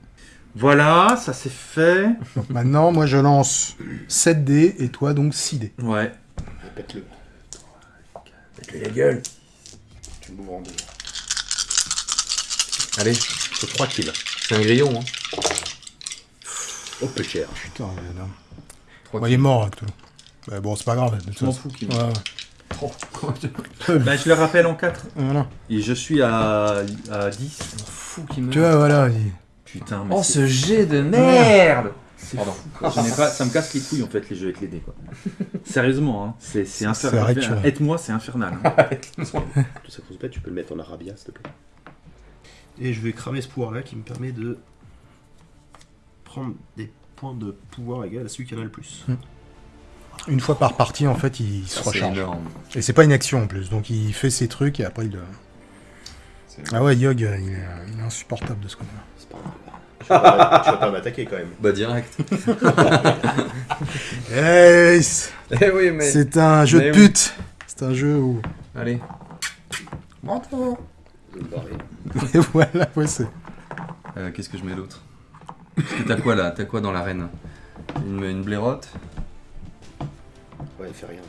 Voilà, ça c'est fait. Donc maintenant, moi, je lance 7 dés et toi, donc 6 dés. Ouais. Répète-le. Faites-lui la gueule. Tu m'ouvres en deux. Allez, C'est 3 kills. c'est un grillon. Hein. Oh, peu cher. Putain, il est mort, là, Cthulhu. Bah, bon, c'est pas grave. Je m'en fous. Qui Ouais, ouais. Ben, je le rappelle en 4. Voilà. Et je suis à, à 10. fou qui meurt. Tu vois, voilà. il- Putain, mais Oh, c'est- ce jet de merde c'est Pardon. pas, ça me casse les couilles en fait les jeux avec les dés quoi. Sérieusement, hein, c'est c'est C'est vrai que infernal. Aide-moi, c'est infernal. hein. Tout ça qu'on se pète, tu peux le mettre en arabia, s'il te plaît. Et je vais cramer ce pouvoir-là qui me permet de prendre des points de pouvoir égal à celui qui en a le plus. Une fois par partie, en fait, il se recharge. énorme. Et c'est pas une action en plus. Donc il fait ses trucs et après il. le- C'est- Ah ouais, Yog, il est, il est insupportable de ce côté-là. C'est pas grave. Tu vas pas, pas m'attaquer quand même. Bah direct. Hey, c'est eh oui, mais... c'est un jeu mais de oui. pute. C'est un jeu où. Allez. Je vais me barrer. Et voilà, ouais, c'est. Euh, Qu'est-ce que je mets d'autre? Parce que T'as quoi là? T'as quoi dans l'arène? Une, une blairotte Ouais, fais rien.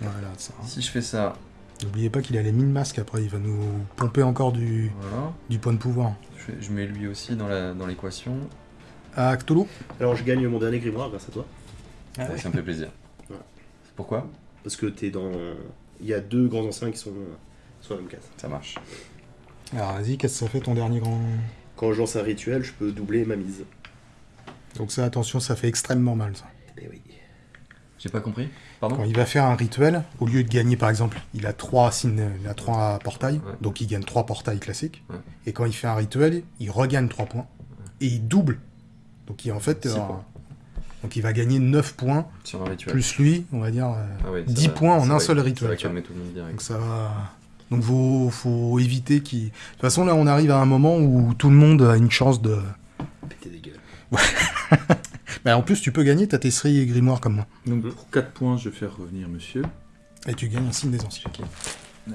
Voilà, ça. Si je fais ça, N'oubliez pas qu'il a les mine masques après, il va nous pomper encore du, voilà. du point de pouvoir. Je, mets lui aussi dans la- dans l'équation. Ah, Cthulhu Alors je gagne mon dernier grimoire grâce à toi. Ah Ouais, Ça me fait plaisir. Ouais. Pourquoi? Parce que t'es dans. Il y a deux grands anciens qui sont sur la même case. Ça marche. Alors vas-y, qu'est-ce que ça fait ton dernier grand? Quand je lance un rituel, je peux doubler ma mise. Donc ça, attention, ça fait extrêmement mal ça. Eh oui. J'ai pas compris Pardon Quand il va faire un rituel, au lieu de gagner par exemple, il a trois signes, il a trois portails, Ouais. donc il gagne trois portails classiques. Ouais. Et quand il fait un rituel, il regagne 3 points. Et il double. Donc il en fait. Six euh, points. donc il va gagner 9 points, Sur un rituel. plus lui, on va dire, euh, Ah ouais, ça 10 va- points en un va- seul Ça rituel. va tu vois. calmer tout le monde direct. Donc ça va. Donc faut, faut éviter qu'il. De toute façon là on arrive à un moment où tout le monde a une chance de. Péter des gueules. Bah, en plus tu peux gagner, t'as tes séries et grimoires comme moi. Donc pour 4 points, je vais faire revenir monsieur. Et tu gagnes un signe des anciens.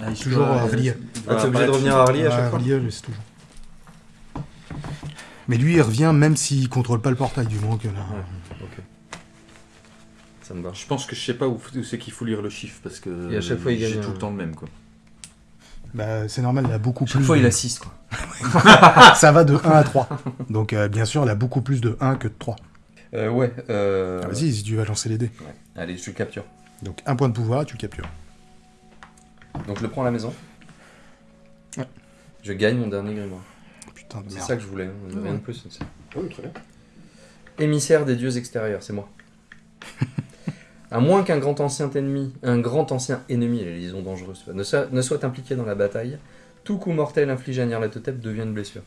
Ah, Toujours à relier. il Ah, t'es obligé de revenir à Harley à chaque fois c'est toujours. Mais lui il revient même s'il contrôle pas le portail du moins que là. Ouais. Ok. Ça me va. Je pense que je sais pas où, où c'est qu'il faut lire le chiffre parce que Et à chaque fois, il j'ai gagne tout le temps le même quoi. Bah c'est normal, il a beaucoup Chaque plus. fois, de- il assiste, quoi. Ça va de 1 à 3. Donc euh, bien sûr, il a beaucoup plus de 1 que de 3. Euh, ouais. Euh... Ah, Vas-y, si tu vas lancer les dés. Ouais. Allez, je le capture. Donc un point de pouvoir, tu le captures. Donc je le prends à la maison. Ouais. Je gagne mon dernier grimoire. Putain de C'est merde. ça que je voulais, hein, Ouais. rien de plus. c'est- Oui, très bien. Émissaire des dieux extérieurs, c'est moi. à moins qu'un grand ancien ennemi, un grand ancien ennemi, les liaisons dangereuses, ne soit, ne soit impliqué dans la bataille, tout coup mortel infligé à Nyarlathotep devient une blessure.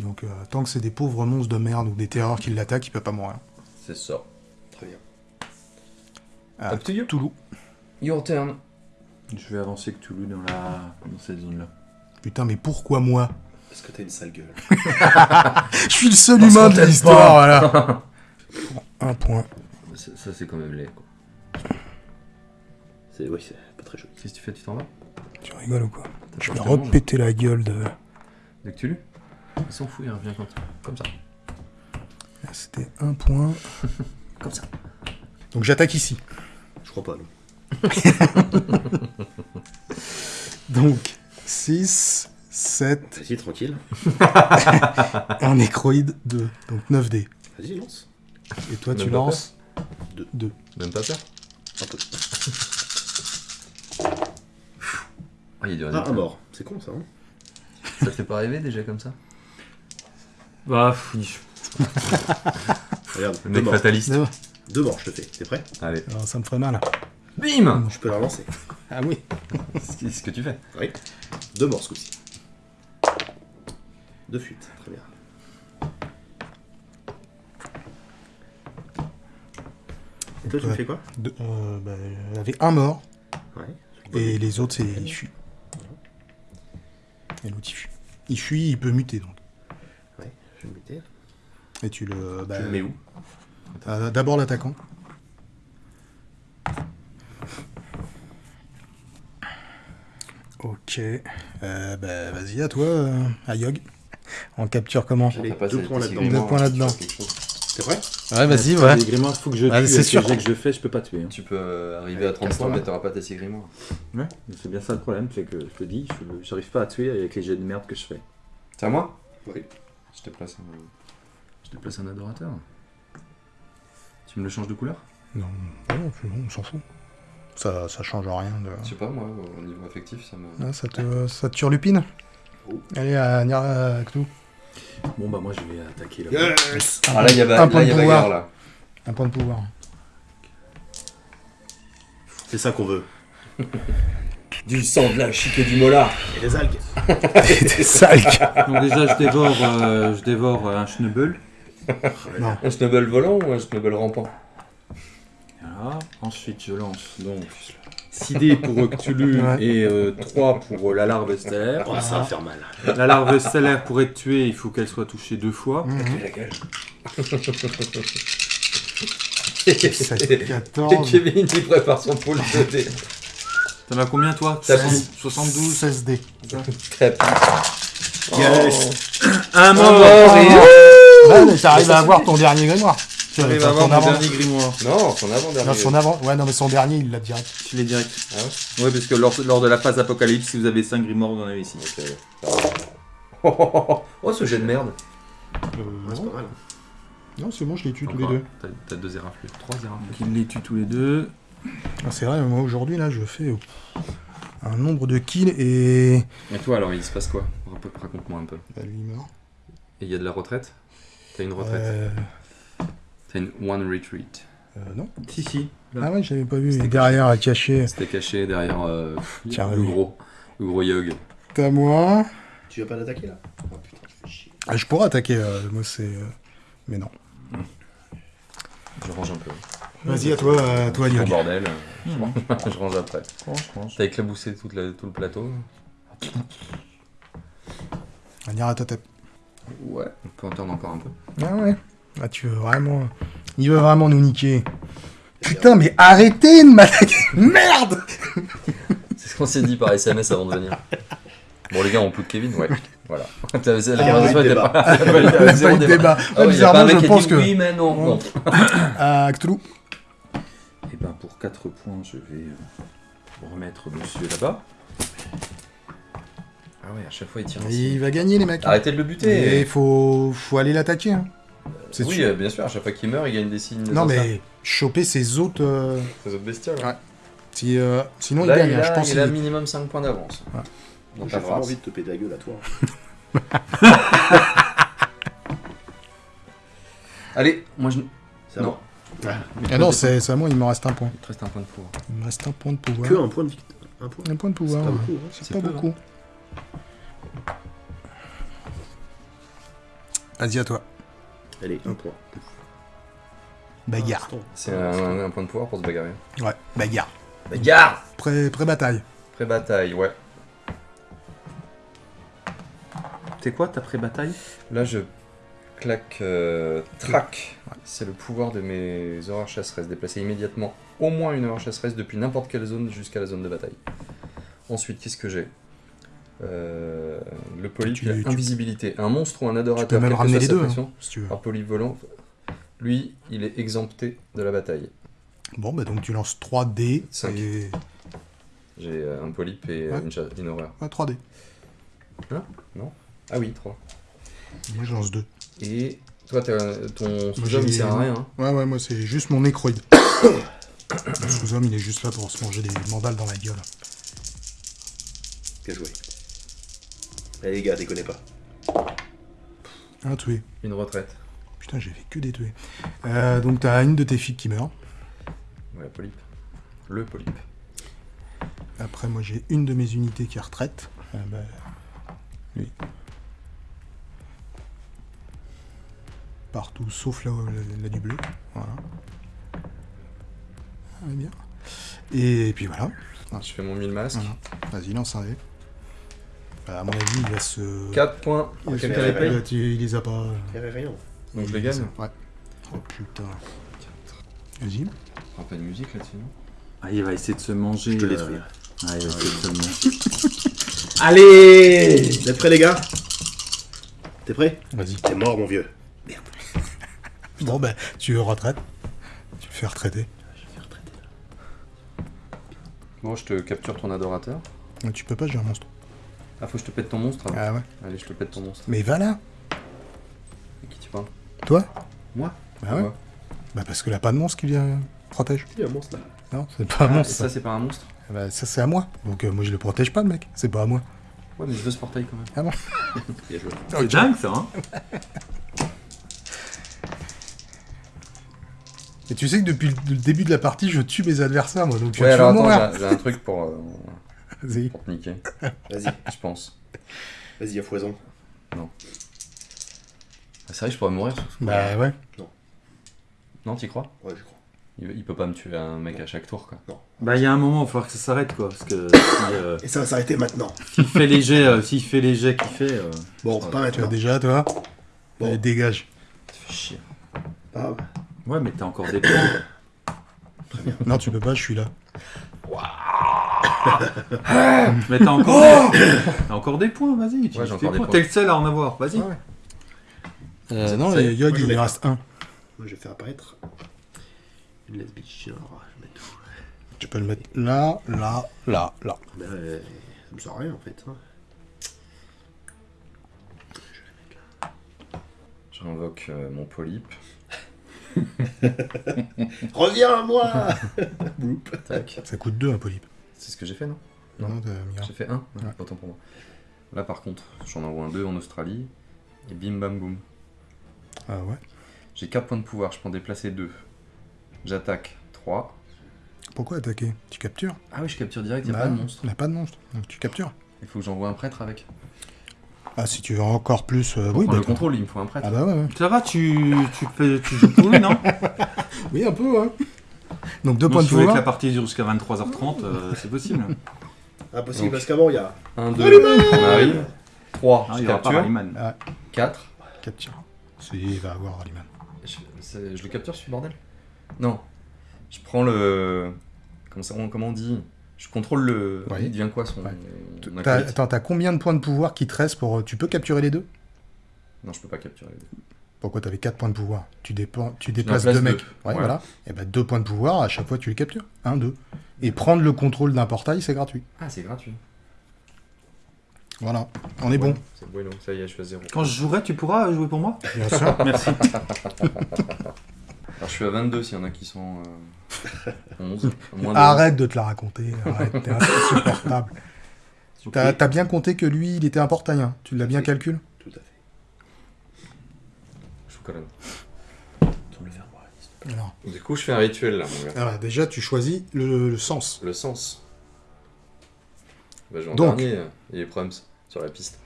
Donc, euh, tant que c'est des pauvres monstres de merde ou des terreurs qui l'attaquent, il peut pas mourir. C'est ça. Très bien. Ah, Up to you. Toulouse. Your turn. Je vais avancer que Toulouse dans, la... dans cette zone-là. Putain, mais pourquoi moi? Parce que t'as une sale gueule. Je suis le seul Parce humain de l'histoire, voilà. Pour un point. Ça, ça, c'est quand même laid, quoi. C'est oui, c'est pas très joli. Qu'est-ce que tu fais Tu t'en vas? Tu rigoles ou quoi? Je vais repéter la gueule de... Tu lu Il s'en fout, il revient quand Comme ça. C'était un point. Comme ça. Donc j'attaque ici. Je crois pas, non. Donc, 6, 7, Vas-y, tranquille. un nécroïde, 2. Donc 9 dés. Vas-y, lance. Et toi, tu Même lances Deux. 2. Même pas peur Un peu. Ah, il est dur. Ah, un mort. C'est con, ça, hein Ça te fait pas rêver déjà comme ça? Bah, pff, Regarde, Le deux mec morts. fataliste. Deux morts, je te fais. T'es prêt? Allez. Alors, ça me ferait mal. Bim Je peux la relancer. Ah oui. C'est ce que tu fais. Oui. Deux morts, ce coup-ci. Deux fuites. Très bien. Et toi, tu me Ouais. fais quoi? De- euh, bah, il y avait un mort, Ouais. et les autres, c'est il fuit. Et l'autre, il fuit. Il fuit, il peut muter, donc. Je vais me. Et tu le... bah, Tu le mets où? Euh, D'abord l'attaquant. Ok. Euh, bah, vas-y, à toi, euh, Ayog. On capture comment? Pas deux ces- points tes là-dedans. Deux points là-dedans. T'es prêt Ouais, vas-y, ouais. Les grimoires, faut que je tue. Ah, c'est sûr. que je fais, je peux pas tuer. hein. Tu peux euh, arriver à 30 casse-toi, points, mais t'auras pas tes six grimoires. Ouais, mais c'est bien ça le problème, c'est que je te dis, je- j'arrive pas à tuer avec les jets de merde que je fais. C'est à moi? Oui. Je te place un... Je te place un adorateur. Tu me le changes de couleur? Non, non, on s'en fout. Ça, ça change rien. De... Je sais pas, moi, au niveau affectif, ça me... Ah, ça, te, ça te turlupine? Oh. Allez, à Cthulhu. Bon, bah, moi, je vais attaquer là. Yes Ah là, il y a, ba- Un point là, il y a de pouvoir. bagarre, là. Un point de pouvoir. C'est ça qu'on veut. Du sang, de la chic et du mola Et les algues T'es sale. Donc, déjà, je dévore, euh, je dévore euh, un schnubble. Un snubble volant ou un snubble rampant? Voilà. Ensuite, je lance donc 6 dés pour Cthulhu Ouais. et 3 pour euh, la larve stellaire. Oh, ça va faire mal. La larve stellaire, pour être tuée, il faut qu'elle soit touchée deux fois. La gueule. 7, Et 14, Kevin, il prépare son de dés. T'en as combien, toi T'as 72 16 dés. Crêpe. Yes Un mort, et- Ouais, mais t'arrives à avoir ton dernier grimoire. J'arrive Enfin, à avoir ton dernier grimoire. Non, son avant-dernier. Non, son avant. Ouais, non, mais son dernier, il l'a direct. Je l'ai direct. Ah ouais parce que lors, lors de la phase apocalypse, si vous avez 5 grimoires, vous en avez ici. Oh, oh, oh, oh. Oh, ce jet de merde. Euh, Ouais, C'est non, pas mal. non, c'est bon, je les tue tous les deux. T'as- deux éraflures. Trois éraflures. Donc il les tue tous les deux. Ah, c'est vrai, moi aujourd'hui, là, je fais euh, un nombre de kills et. Et toi, alors, il se passe quoi? Raconte- Raconte-moi un peu. Bah, lui, il meurt. Et il y a de la retraite? T'as une retraite? Euh, T'as une one retreat? euh, non. Si, si. Ah ouais, j'avais pas vu. C'était Derrière, à cacher. C'était caché derrière euh, Tiens, le oui. gros. Le gros yog. T'as moi. Tu vas pas l'attaquer là? Oh putain, je fais chier. Ah, je pourrais attaquer, euh, moi, c'est. Mais non. Je range un peu. Vas-y, à toi, à toi, Bon Yog. bordel. Je range- je range après. Franchement. T'as éclaboussé toute la- tout le plateau On ira à ta tête. Ouais. On peut entendre encore un peu. Ah ouais. Ah, tu veux vraiment. Il veut vraiment nous niquer. Putain, mais arrêtez de m'attaquer Merde C'est ce qu'on s'est dit par SMS avant de venir. Bon, les gars, on peut de Kevin Ouais. Voilà. T'avais- la Ah, conversation oui, était débat. pas. Pas Zéro débat. débat. Ah ouais, y a pas bizarrement, un mec je pense que. Oui, mais non. non. À Cthulhu. Et ben pour 4 points, je vais euh, remettre monsieur là-bas. Ah ouais, à chaque fois, il tire. Il va gagner, les mecs. Arrêtez de le Et buter. il faut... faut aller l'attaquer. hein. C'est Oui, sûr. euh, bien sûr, à chaque fois qu'il meurt, il gagne des signes. Non, mais choper ses autres. euh, autres bestioles. Ouais. si, euh, Sinon, Là, il gagne, il hein, je a, pense. il a minimum 5 points d'avance. dans J'ai vraiment envie de te péter la gueule à toi. Allez, moi je. C'est moi. Ah non, c'est c'est à moi, il me reste un point. Il te reste un point de pouvoir. Il me reste un point de pouvoir. Que un point de victoire. Un point. Un point de C'est pouvoir. pas ouais. beaucoup. hein. C'est C'est pas peu, beaucoup. Vas-y, à toi. Allez, un point. Bagarre. C'est un, un point de pouvoir pour se bagarrer. Ouais, bagarre. Bagarre Pré- Pré-bataille. Pré-bataille, ouais. C'est quoi ta pré-bataille? Là, je claque euh, track. C'est le pouvoir de mes horreurs chasseresses. Déplacer immédiatement au moins une horreur chasseresse depuis n'importe quelle zone jusqu'à la zone de bataille. Ensuite, qu'est-ce que j'ai? Euh, Le polype, Tu- tu- invisibilité. Un monstre ou un Tu peux adorateur, même ramener les deux, hein, si tu veux. par polype volant, lui, il est exempté de la bataille. Bon, bah donc tu lances 3 dés. Cinq. Et... J'ai euh, un polype et euh, Ouais. une, horreur. Ouais, 3 dés. Ah oui, 3. Moi, je lance 2. Et toi, t'as- ton sous-homme, j'ai- il sert à rien. hein. Ouais, ouais, moi, c'est juste mon nécroïde. Le sous-homme, il est juste là pour se manger des mandales dans la gueule. Bien joué. Allez les gars, déconnez pas. Un tué. Une retraite. Putain, j'ai fait que des tués. Euh, donc, t'as une de tes filles qui meurt. Ouais, polype. Le polype. Après, moi, j'ai une de mes unités qui est retraite. Ah, bah, lui. Partout, sauf là, la, la du bleu. Voilà. Ah, bien. Et puis voilà. Je fais mon 1000 masques. Voilà. Vas-y, lance un dé. Bah, à mon avis, il va se. 4 points. Il fait les Euh, tu- il les a pas. Faire rien. Donc je les gagne Ouais. Oh putain. Vas-y. Un peu de musique là-dessus, non Ah, il va essayer de se manger. Je te euh, détruis. Ah, il va essayer de se manger. Allez Vous êtes prêts les gars? T'es prêt Vas-y. T'es mort mon vieux. Bon, bah, tu retraites. Tu le fais retraiter. Bon, je te capture ton adorateur. Ouais, Tu peux pas, j'ai un monstre. Ah, faut que je te pète ton monstre alors. Ah ouais. Allez, je te pète ton monstre. Mais va là. À qui tu parles? Toi? Moi? Bah ouais. Moi. Bah parce que là, pas de monstre qui vient protège. Il y a un monstre là? Non, c'est pas un Ah, et monstre. ça, Ça, c'est pas un monstre? Bah, ça c'est à moi. Donc euh, moi, je le protège pas, le mec. C'est pas à moi. Ouais, mais je veux ce portail quand même. Bien joué. C'est dingue ça, hein? Et tu sais que depuis le début de la partie, je tue mes adversaires, moi. Donc Ouais, tu alors vas attends, j'ai- j'ai un truc pour, euh, Vas-y. pour te niquer, Vas-y, je pense. vas-y à foison. Ah, c'est vrai que je pourrais mourir sur ce coup. Bah ouais. Non, t'y crois? Ouais, je crois. il, il peut pas me tuer un mec à chaque tour, quoi. Bah, il y a un moment, il va falloir que ça s'arrête quoi. Parce que si, euh, Et ça va s'arrêter maintenant. s'il fait les jets, euh, s'il fait les jets qu'il fait. euh, Bon, pas Tu as maintenant. déjà, toi? Bon. Allez, dégage. Ça fait chier. Ah, Ouais, mais t'as encore des points. Non, tu peux pas, je suis là. mais t'as encore, des... t'as encore des points, vas-y. utilise Ouais, j'ai tes encore des points. points. T'es le seul à en avoir, vas-y. Ouais. Euh, non, ça y est, les Yod, moi, je il en reste un. moi je vais faire apparaître une lesbienne. Alors, je vais mettre tout. Tu peux le mettre là, là, là, là. Ben, euh, ça me sert à rien en fait. hein. J'invoque euh, mon polype. Reviens à moi Tac. Ça coûte deux, un polype. C'est ce que j'ai fait, non? Non. J'ai fait un Ouais. Autant pour moi. Là, par contre, j'en envoie un 2 en Australie. Et bim bam boum. Ah ouais? J'ai 4 points de pouvoir, je peux en déplacer 2. J'attaque 3. Pourquoi attaquer? Tu captures? Ah oui, je capture direct, il Bah, a pas de monstre. Il n'y a pas de monstre. Donc tu captures. Il faut que j'envoie un prêtre avec. Ah, si tu veux encore plus. euh, oui, le contrôle, il me faut un prêtre. Ah bah ouais, ouais. Ça va, tu, tu, fais, tu joues pour lui, non Oui, un peu, hein. Donc deux points de si vous voulez que pouvoir. la partie dure jusqu'à 23h30, euh, c'est possible. Impossible Donc. parce qu'avant il y a. 1, 2, on arrive. 3, Ah, je il y aura pas capture. Rallyman. 4. Capture. Si, il va avoir Rallyman. Je, c'est- je le capture ce bordel? Non. Je prends le. Comment, ça, on- comment on dit? Je contrôle le. Ouais. Il devient quoi son. Ouais. T'as- Attends, t'as combien de points de pouvoir qui te restent pour. euh, Tu peux capturer les deux? Non, je peux pas capturer les deux. Pourquoi t'avais 4 points de pouvoir? Tu, dépen- tu déplaces place deux deux. mecs. Ouais, Ouais. voilà. Et bah deux points de pouvoir, à chaque fois tu les captures. Un, deux. Et prendre le contrôle d'un portail, c'est gratuit. Ah, c'est gratuit. Voilà. On est bon. C'est bueno, ça y est, je suis à 0. Quand je jouerai, tu pourras jouer pour moi? Bien sûr. Merci. Alors, je suis à 22 s'il y en a qui sont. euh, 11. Moins de Arrête de te la raconter. Arrête, t'es insupportable. T'as t'as bien compté que lui, il était un portail. hein. Tu l'as bien Oui. calculé Tout à fait. Je vous colonne. Tourne le verre, moi. Alors, Du coup, je fais un rituel là, mon gars. alors, déjà, tu choisis le, le sens. Le sens. Bah, je vais en Donc. dernier, euh, il est Prums sur la piste.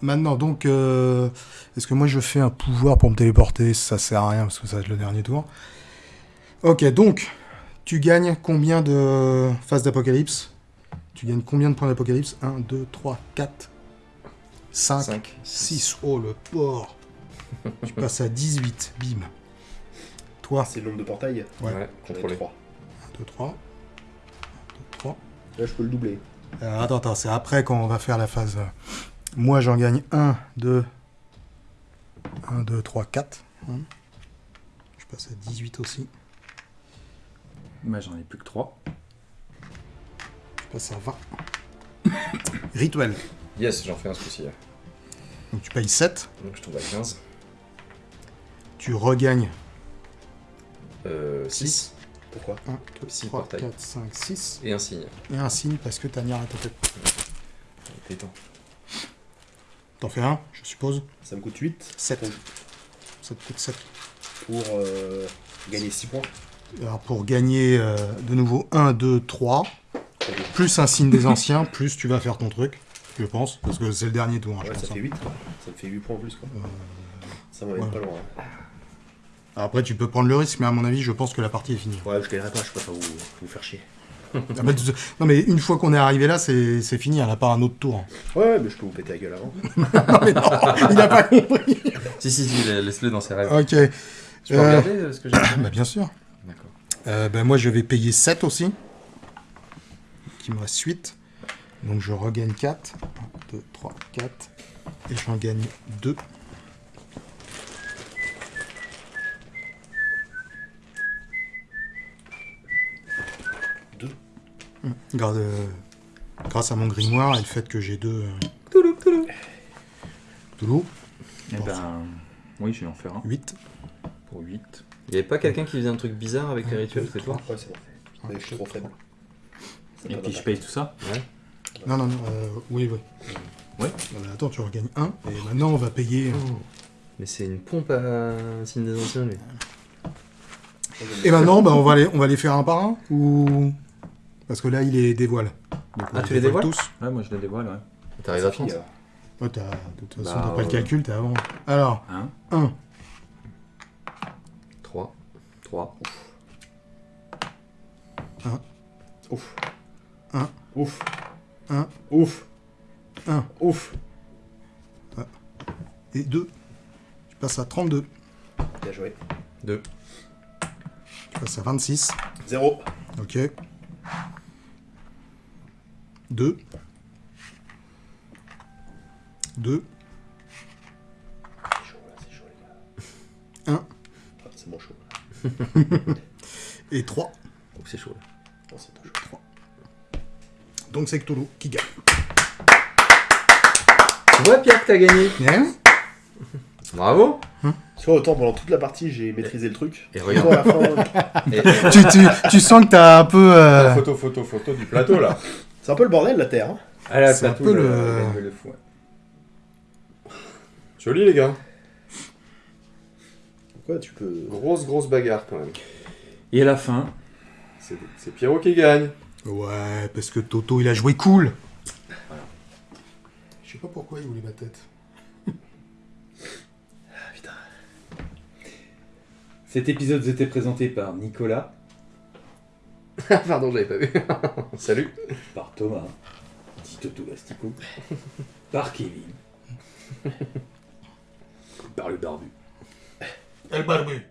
Maintenant, donc, euh, est-ce que moi je fais un pouvoir pour me téléporter? Ça sert à rien parce que ça va être le dernier tour. Ok, donc, tu gagnes combien de phases d'apocalypse? Tu gagnes combien de points d'apocalypse? 1, 2, 3, 4, 5, 5, 6. Oh le porc Tu passes à 18, bim. Toi, C'est le nombre de portails? Ouais. Ouais, contrôlé. 3. 1, 2, 3. 1, 2, 3. Là, je peux le doubler. Euh, attends, attends, c'est après quand on va faire la phase. Moi, j'en gagne 1, 2, 1, 2, 3, 4. Hein. Je passe à 18 aussi. Moi, j'en ai plus que 3. Je passe à 20. Rituel. Yes, j'en fais un ce coup-ci. là. Donc tu payes 7. Donc je tombe à 15. Tu regagnes Euh, 6. Pourquoi 1, 2, Six 3, portails. 4, 5, 6. Et un signe. Et un signe parce que t'as mis à ta tête. Détends. T'en fais un, je suppose. Ça me coûte 8 7. Donc, Ça te coûte 7. pour euh, gagner 6 points. Alors pour gagner euh, de nouveau 1, 2, 3. Plus un signe des anciens, plus tu vas faire ton truc. Je pense. Parce que c'est le dernier tour, hein, je Ouais, ça pense. hein. fait 8 quoi. Ça me fait 8 points en plus quoi. Ça m'emmène ouais. pas loin. hein. Après, tu peux prendre le risque, mais à mon avis, je pense que la partie est finie. Ouais, je gagnerai pas, je préfère vous, vous faire chier. Ah bah, tu- non, mais une fois qu'on est arrivé là, c'est c'est fini, elle n'a pas un autre tour. Ouais, ouais, mais je peux vous péter la gueule avant. non, mais non, il n'a pas compris. Si, si, si, la- laisse-le dans ses rêves. Ok, Tu peux Euh. regarder euh, ce que j'ai fait bah, bien sûr. D'accord. Euh, bah, moi, je vais payer 7 aussi. Il me reste 8. Donc, je regagne 4. 1, 2, 3, 4. Et j'en gagne 2. Grâce, euh, grâce à mon grimoire et le fait que j'ai deux. Euh, Toulou, toulou. Toulouse, Eh ben, oui, je vais en faire un 8. pour 8. Il y avait pas quelqu'un qui faisait un truc bizarre avec les rituels, c'est toi Ouais, c'est bon. Mais je suis trop faible. Et puis je paye tout ça Non, non, non. euh, oui, oui. Ouais. Non, mais attends, tu regagnes 1. Et maintenant, on va payer. euh, Mais c'est une pompe à signe des anciens, lui. Et maintenant, bah, on, va les, on va les faire un par un Ou? Parce que là, il les dévoile. Donc, Ah, tu les dévoiles tous Ouais, moi je le dévoile, ouais. T'arrives à Sophie, 30 euh, Ouais, t'as- de toute façon, Bah, t'as pas le ouais. calcul, t'es avant. Alors, Hein 1. 3. 3. Ouf. Un. Ouf. Un. Ouf. Un. Ouf. et 2. Tu passes à 32. Bien joué. 2. Tu passes à 26. 0. Ok. 2. 2. C'est chaud là, c'est chaud les gars. Un. Ah, c'est bon chaud. Et 3. Oh, c'est chaud là. Non, c'est chaud. Donc c'est Cthulhu qui gagne. Tu vois, Pierre, que t'as gagné? Hein? Bravo Tu vois, autant pendant toute la partie, j'ai maîtrisé le truc. Et regarde, à la fin, et- tu, tu, tu sens que t'as un peu. euh, photo, photo, photo du plateau là. c'est un peu le bordel la Terre. Hein. Ah là, C'est un plateau, peu le- le- le- le fou, ouais. Joli les gars. Quoi, tu peux. Grosse, grosse bagarre quand même. Et à la fin, C'est c'est Pierrot qui gagne. Ouais, parce que Toto il a joué cool. Je sais pas pourquoi il voulait ma tête. Cet épisode vous était présenté par Nicolas, Pardon, j'avais pas vu. Salut. par Thomas, dit Toto Lastico, par Kevin, par le barbu. El barbu.